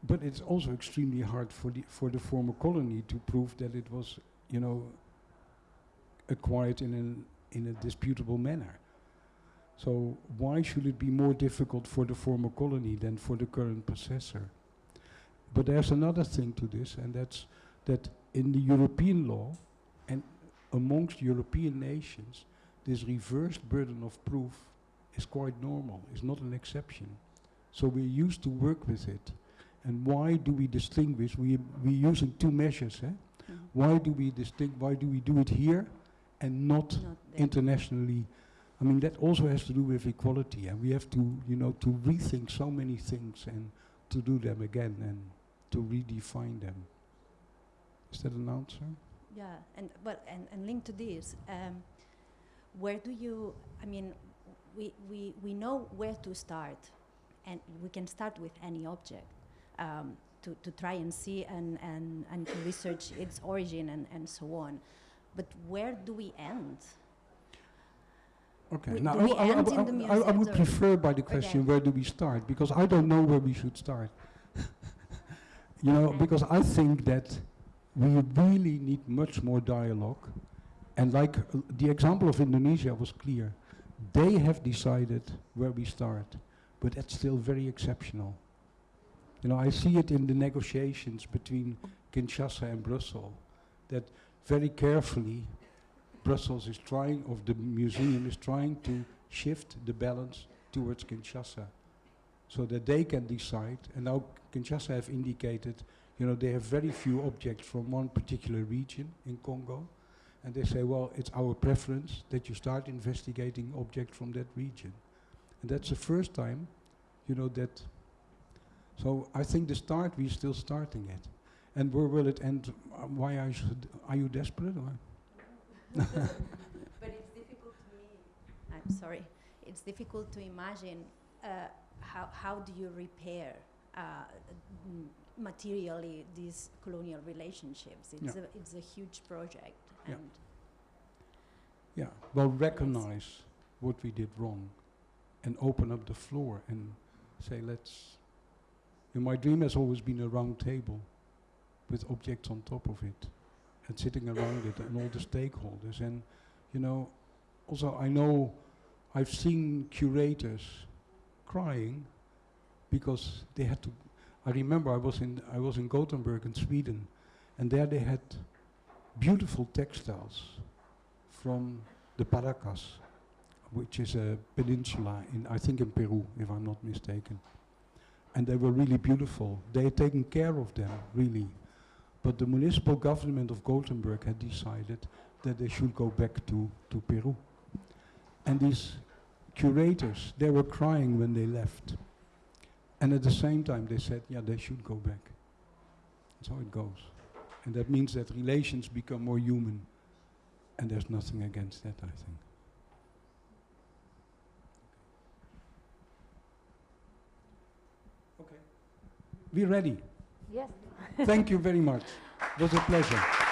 But it's also extremely hard for the, for the former colony to prove that it was, you know, acquired in, an, in a disputable manner. So why should it be more difficult for the former colony than for the current possessor? But there's another thing to this, and that's that in the European law and amongst European nations, this reversed burden of proof is quite normal, it's not an exception. So we're used to work with it. And why do we distinguish? We, we're using two measures. Eh? Mhm. Why do we distinct? Why do we do it here and not Not internationally? I mean, that also has to do with equality, and we have to, you know, to rethink so many things and to do them again and to redefine them. Is that an answer? Yeah, and but and, and linked to this, um, where do you? I mean, we, we we know where to start, and we can start with any object um, to to try and see and and and to research its origin and and so on. But where do we end? Okay. We- now, I, I I in the w- I- would prefer by the question Okay. where do we start because I don't know where we should start. you know, because I think that we really need much more dialogue. And like uh, the example of Indonesia was clear. They have decided where we start, but that's still very exceptional. You know, I see it in the negotiations between Kinshasa and Brussels, that very carefully Brussels is trying, or the museum is trying to shift the balance towards Kinshasa, so that they can decide. And now Kinshasa have indicated, you know, they have very few objects from one particular region in Congo, and they say, well, it's our preference that you start investigating objects from that region. And that's the first time, you know, that. So I think the start, we're still starting it. And where will it end? Uh, why I should, are you desperate? Or? but it's difficult to me. I'm sorry. It's difficult to imagine uh, how how do you repair uh, materially these colonial relationships. It's Yeah. a it's a huge project, Yeah. and Yeah, well, recognize what we did wrong and open up the floor and say, let's. You know, my dream has always been a round table with objects on top of it and sitting around it and all the stakeholders. And, you know, also I know I've seen curators crying because they had to. I remember I was in I was in Gothenburg in Sweden, and there they had beautiful textiles from the Paracas, which is a peninsula in, I think in Peru, if I'm not mistaken. And they were really beautiful. They had taken care of them, really. But the municipal government of Gothenburg had decided that they should go back to, to Peru. And these curators, they were crying when they left. And at the same time, they said, yeah, they should go back. That's how it goes. And that means that relations become more human. And there's nothing against that, I think. Okay. We're ready. Yes. Thank you very much. It was a pleasure.